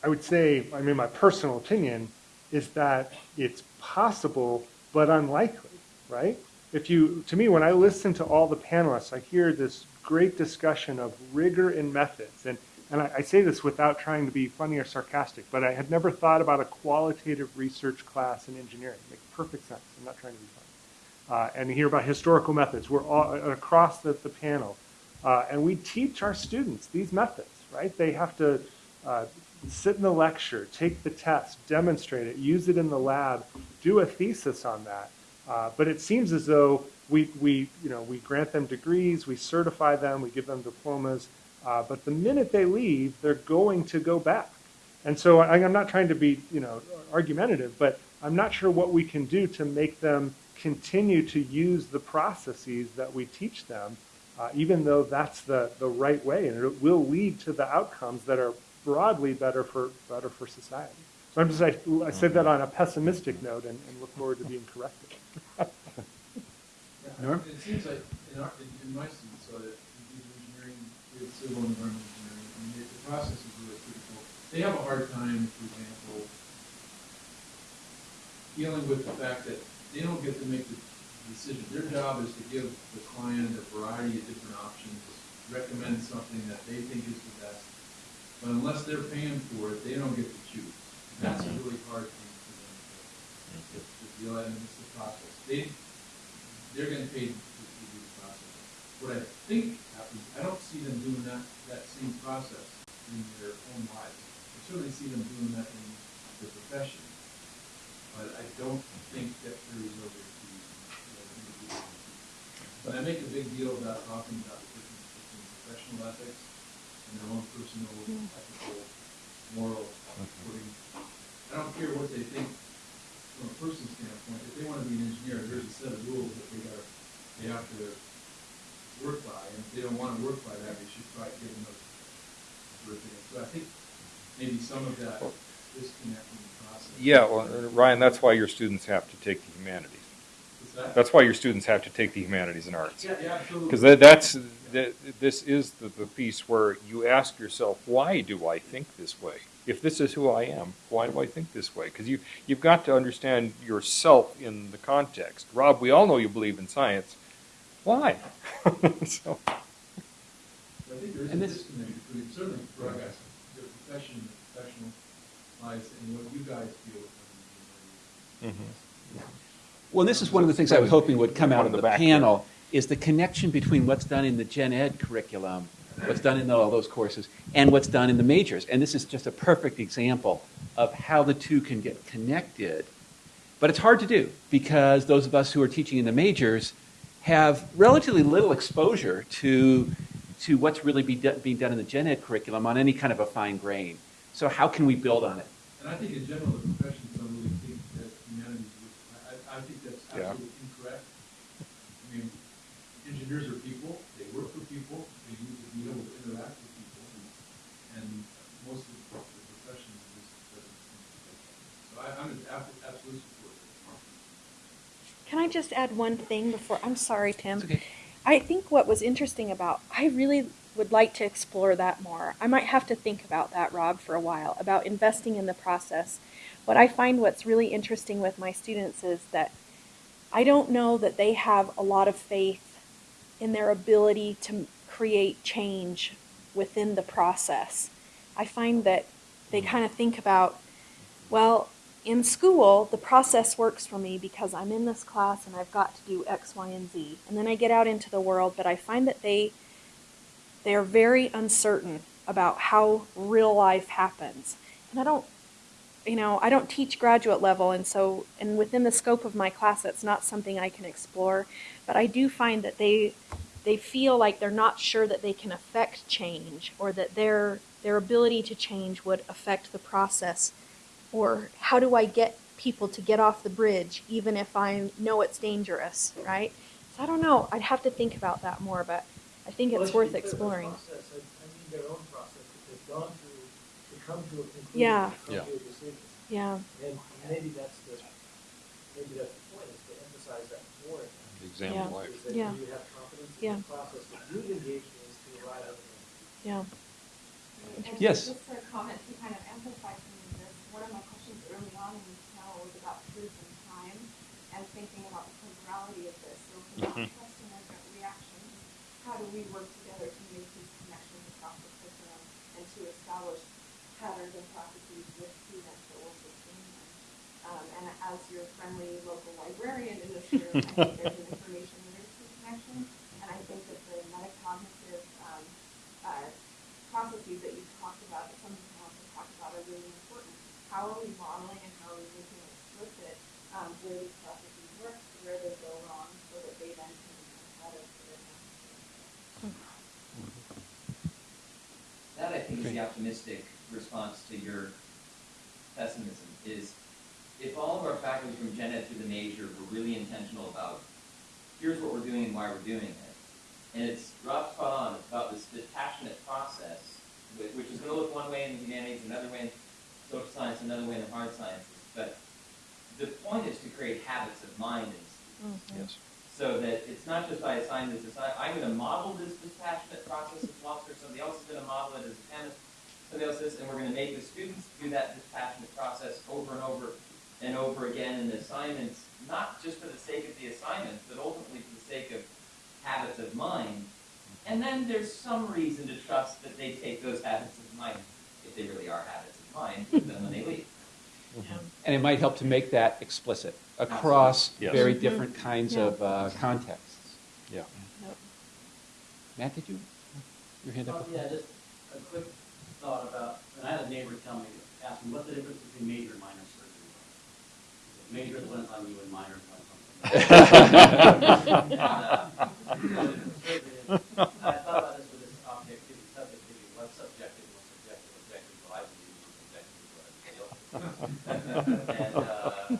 I would say, I mean, my personal opinion is that it's possible, but unlikely, right? If you, to me, when I listen to all the panelists, I hear this great discussion of rigor and methods. And, and I, I say this without trying to be funny or sarcastic, but I had never thought about a qualitative research class in engineering. It makes perfect sense. I'm not trying to be funny. Uh, and hear about historical methods. We're all across the, the panel. Uh, and we teach our students these methods, right? They have to uh, sit in the lecture, take the test, demonstrate it, use it in the lab, do a thesis on that. Uh, but it seems as though we, we, you know, we grant them degrees, we certify them, we give them diplomas, uh, but the minute they leave, they're going to go back. And so I, I'm not trying to be, you know, argumentative, but I'm not sure what we can do to make them continue to use the processes that we teach them, uh, even though that's the, the right way, and it will lead to the outcomes that are broadly better for, better for society. So I'm just, I, I said that mm-hmm. on a pessimistic note and, and look forward to being corrected. Norm? It seems like in our, in, in my students, so uh, that engineering, we have civil and environmental engineering, I mean, the the process is really critical. They have a hard time, for example, dealing with the fact that they don't get to make the decision. Their job is to give the client a variety of different options, recommend something that they think is the best. But unless they're paying for it, they don't get to choose. And That's a mm-hmm. really hard thing for them to, mm-hmm. to deal with, and it's the process. They, they're getting paid to, to do the process. What I think happens, I don't see them doing that, that same process in their own lives. I certainly see them doing that in their profession. But I don't think that carries over to. But I make a big deal about talking about the difference between professional ethics and their own personal ethical moral footing. I don't care what they think from a personal standpoint, if they wanna be an engineer, there's a set of rules that they gotta, they have to work by, and if they don't wanna work by that, they should try giving those sort of things. So I think maybe some of that disconnect in the process. Yeah, well, Ryan, that's why your students have to take the humanities. What's that? That's why your students have to take the humanities and arts. Yeah, yeah, absolutely. Because that's, that, this is the, the piece where you ask yourself, why do I think this way? If this is who I am, why do I think this way? Because you, you've got to understand yourself in the context. Rob, we all know you believe in science. Why? so, I think there is a And this- disconnect between, certainly for us, your profession, professional lives, and what you guys feel mm-hmm. from engineering. Well, this is one of the things I was hoping would come out of the the panel, is the connection between what's done in the gen ed curriculum, what's done in all those courses, and what's done in the majors. And this is just a perfect example of how the two can get connected. But it's hard to do, because those of us who are teaching in the majors have relatively little exposure to, to what's really be do- being done in the gen ed curriculum on any kind of a fine grain. So how can we build on it? And I think in general, the professions don't really think that humanities would, I, I think that's Yeah. incorrect. I mean, engineers are people, they work for people, they need to be able to interact with people, and, and most of the, the professions just doesn't. So I, I'm an ab- absolute supporter. Can I just add one thing before? I'm sorry, Tim. It's okay. I think what was interesting about, I really would like to explore that more. I might have to think about that, Rob, for a while, about investing in the process. What I find what's really interesting with my students is that I don't know that they have a lot of faith in their ability to create change within the process. I find that they hmm. kind of think about, well, in school, the process works for me because I'm in this class and I've got to do X, Y, and Z. And then I get out into the world, but I find that they they're very uncertain about how real life happens. And I don't you know, I don't teach graduate level and so and within the scope of my class that's not something I can explore, but I do find that they they feel like they're not sure that they can affect change or that their their ability to change would affect the process or how do I get people to get off the bridge even if I know it's dangerous, right? So I don't know. I'd have to think about that more, but I think Well, it's worth be clear, the exploring. process, I mean come to a conclusion, Yeah. come Yeah. to a decision. Yeah. And maybe that's the, maybe that's the point, is to emphasize that more. in the exam Yeah. life. Is that Yeah. you have confidence Yeah. the process that you've engaged in to arrive at the Yeah. Yes. Just a comment to kind of emphasize some of this, one of my questions early on in this panel was about truth and time and thinking about the temporality of this. So if we're not trusting our reactions, how do we work together to make these connections across the curriculum and to establish patterns and practices with students that will sustain them? Um, and as your friendly local librarian in this room, I think there's an information literacy connection. And I think that the metacognitive, um, uh, processes that you've talked about, that some people also talked about are really important. How are we modeling and how are we making it explicit, um, where these processes work, where they go wrong, so that they then can become part of the business? That I think is the optimistic response to your pessimism, is if all of our faculty from Gen Ed to the major were really intentional about, here's what we're doing and why we're doing it. And it's, Rob's spot on, it's about this dispassionate process, which, which is gonna look one way in the humanities, another way in social science, another way in the hard sciences. But the point is to create habits of mind in students mm-hmm. Yes. so that it's not just I assign this, assign, I'm gonna model this dispassionate process as a philosopher, somebody else is gonna model it as a chemist, somebody else is, and we're gonna make the students do that dispassionate process over and over and over again in the assignments, not just for the sake of the assignment, but ultimately for the sake of habits of mind. And then there's some reason to trust that they take those habits of mind, if they really are habits of mind, with them when they leave. And it might help to make that explicit across Yes. very Mhm. different kinds Yeah. of uh, contexts. Yeah. Yep. Matt, did you? Your hand up? Oh, yeah, just a quick thought about, and I had a neighbor tell me, ask me what the difference between major and minor surgery. Major is when it's you and minor is when it's on. Uh, I thought about this with this objectivity, subjectivity, one subjective, one subjective, objective, what I believe, what's objective, what I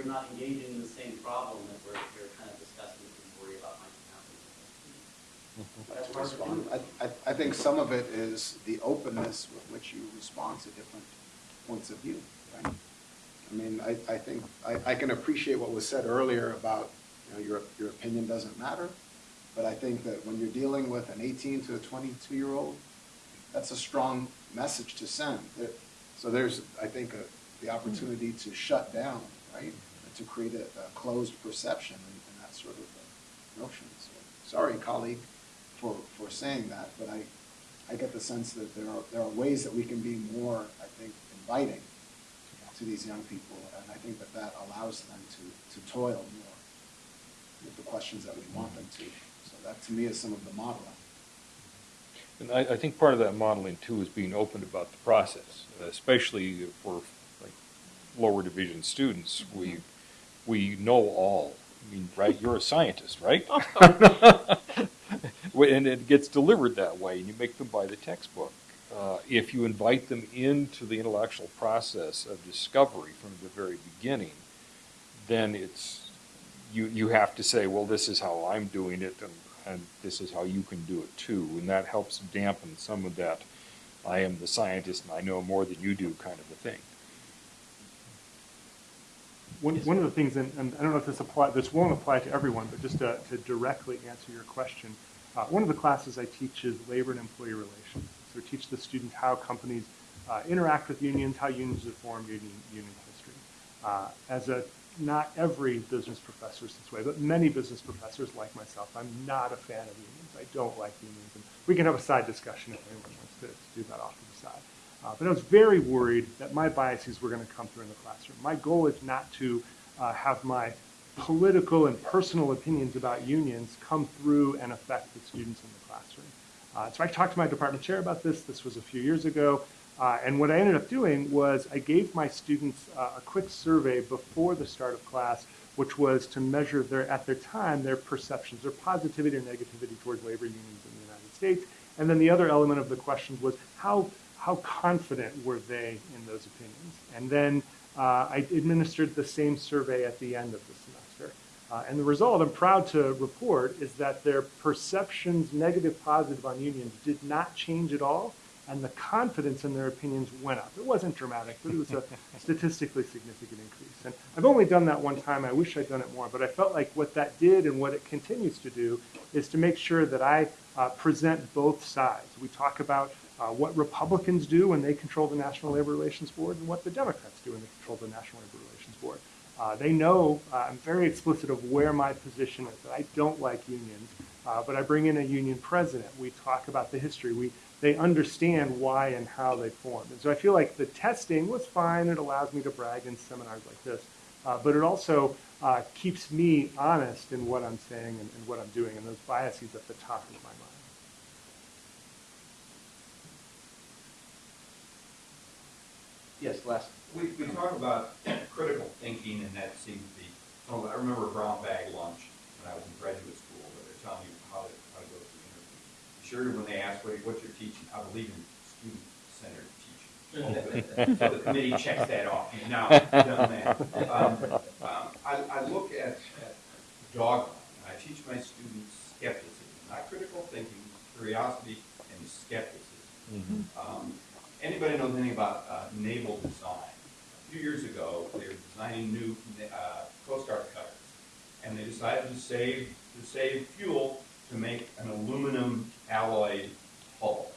you're not engaging in the same problem that we're, we're kind of discussing that we worry about might happen with our students. That's hard to respond. I, I, I think some of it is the openness with which you respond to different points of view, right? I mean, I, I think, I, I can appreciate what was said earlier about, you know, your, your opinion doesn't matter. But I think that when you're dealing with an eighteen to a twenty-two-year-old, that's a strong message to send. So there's, I think, a, the opportunity to shut down, right? To create a, a closed perception and, and that sort of notion. So, sorry, colleague, for, for saying that, but I, I get the sense that there are, there are ways that we can be more, I think, inviting to these young people, and I think that that allows them to, to toil more with the questions that we want them to. So that, to me, is some of the modeling. And I, I think part of that modeling too is being open about the process, especially for like lower division students. We, mm-hmm. We know all. I mean, right, you're a scientist, right? And it gets delivered that way, and you make them buy the textbook. Uh, if you invite them into the intellectual process of discovery from the very beginning, then it's, you, you have to say, well, this is how I'm doing it, and, and this is how you can do it too. And that helps dampen some of that, I am the scientist and I know more than you do kind of a thing. One, one of the things, and, and I don't know if this apply, this won't apply to everyone, but just to, to directly answer your question, uh, one of the classes I teach is labor and employee relations. So I teach the students how companies uh, interact with unions, how unions are formed, union, union history. Uh, as a, not every business professor is this way, but many business professors like myself, I'm not a fan of unions. I don't like unions. And we can have a side discussion if anyone wants to, to do that off the. Uh, but I was very worried that my biases were going to come through in the classroom. My goal is not to uh, have my political and personal opinions about unions come through and affect the students in the classroom. Uh, so I talked to my department chair about this. This was a few years ago. Uh, and what I ended up doing was I gave my students uh, a quick survey before the start of class, which was to measure their, at their time, their perceptions, their positivity or negativity towards labor unions in the United States. And then the other element of the questions was how, how confident were they in those opinions? And then uh, I administered the same survey at the end of the semester. Uh, and the result, I'm proud to report, is that their perceptions, negative, positive on unions, did not change at all, and the confidence in their opinions went up. It wasn't dramatic, but it was a statistically significant increase. And I've only done that one time. I wish I'd done it more, but I felt like what that did and what it continues to do is to make sure that I uh, present both sides. We talk about uh, what Republicans do when they control the National Labor Relations Board and what the Democrats do when they control the National Labor Relations Board. Uh, they know uh, I'm very explicit of where my position is, that I don't like unions, uh, but I bring in a union president. We talk about the history. We, they understand why and how they formed. And so I feel like the testing was fine. It allows me to brag in seminars like this. Uh, but it also uh, keeps me honest in what I'm saying and, and what I'm doing, and those biases at the top of my mind. Yes, last. We, we talk about critical thinking, and that seems to be, oh, I remember a brown bag lunch when I was in graduate school, where they're telling you how to, how to go through the interview. Sure, when they ask what, what you're teaching, I believe in student-centered teaching. So the committee checks that off, you've now done that. Um, um, I, I look at, at dogma, and I teach my students skepticism, not critical thinking, curiosity and skepticism. Um, Anybody knows anything about uh, naval design? A few years ago, they were designing new uh, Coast Guard cutters, and they decided to save to save fuel to make an aluminum alloy hull.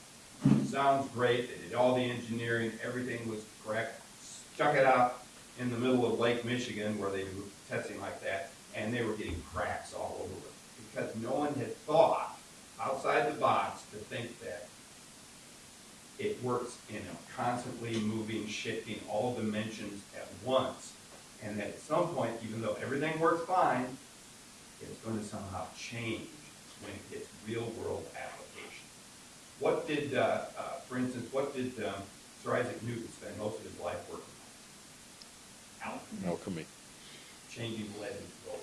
Sounds great. They did all the engineering. Everything was correct. Stuck it out in the middle of Lake Michigan where they do testing like that, and they were getting cracks all over it because no one had thought outside the box to think that it works in a constantly moving, shifting, all dimensions at once. And that at some point, even though everything works fine, it's going to somehow change when it gets real world application. What did, uh, uh, for instance, what did um, Sir Isaac Newton spend most of his life working on? Alchemy. changing lead into gold.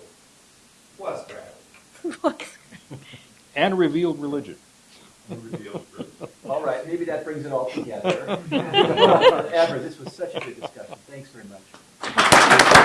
Plus gravity. And revealed religion. All right, maybe that brings it all together. Ever, this was such a good discussion. Thanks very much.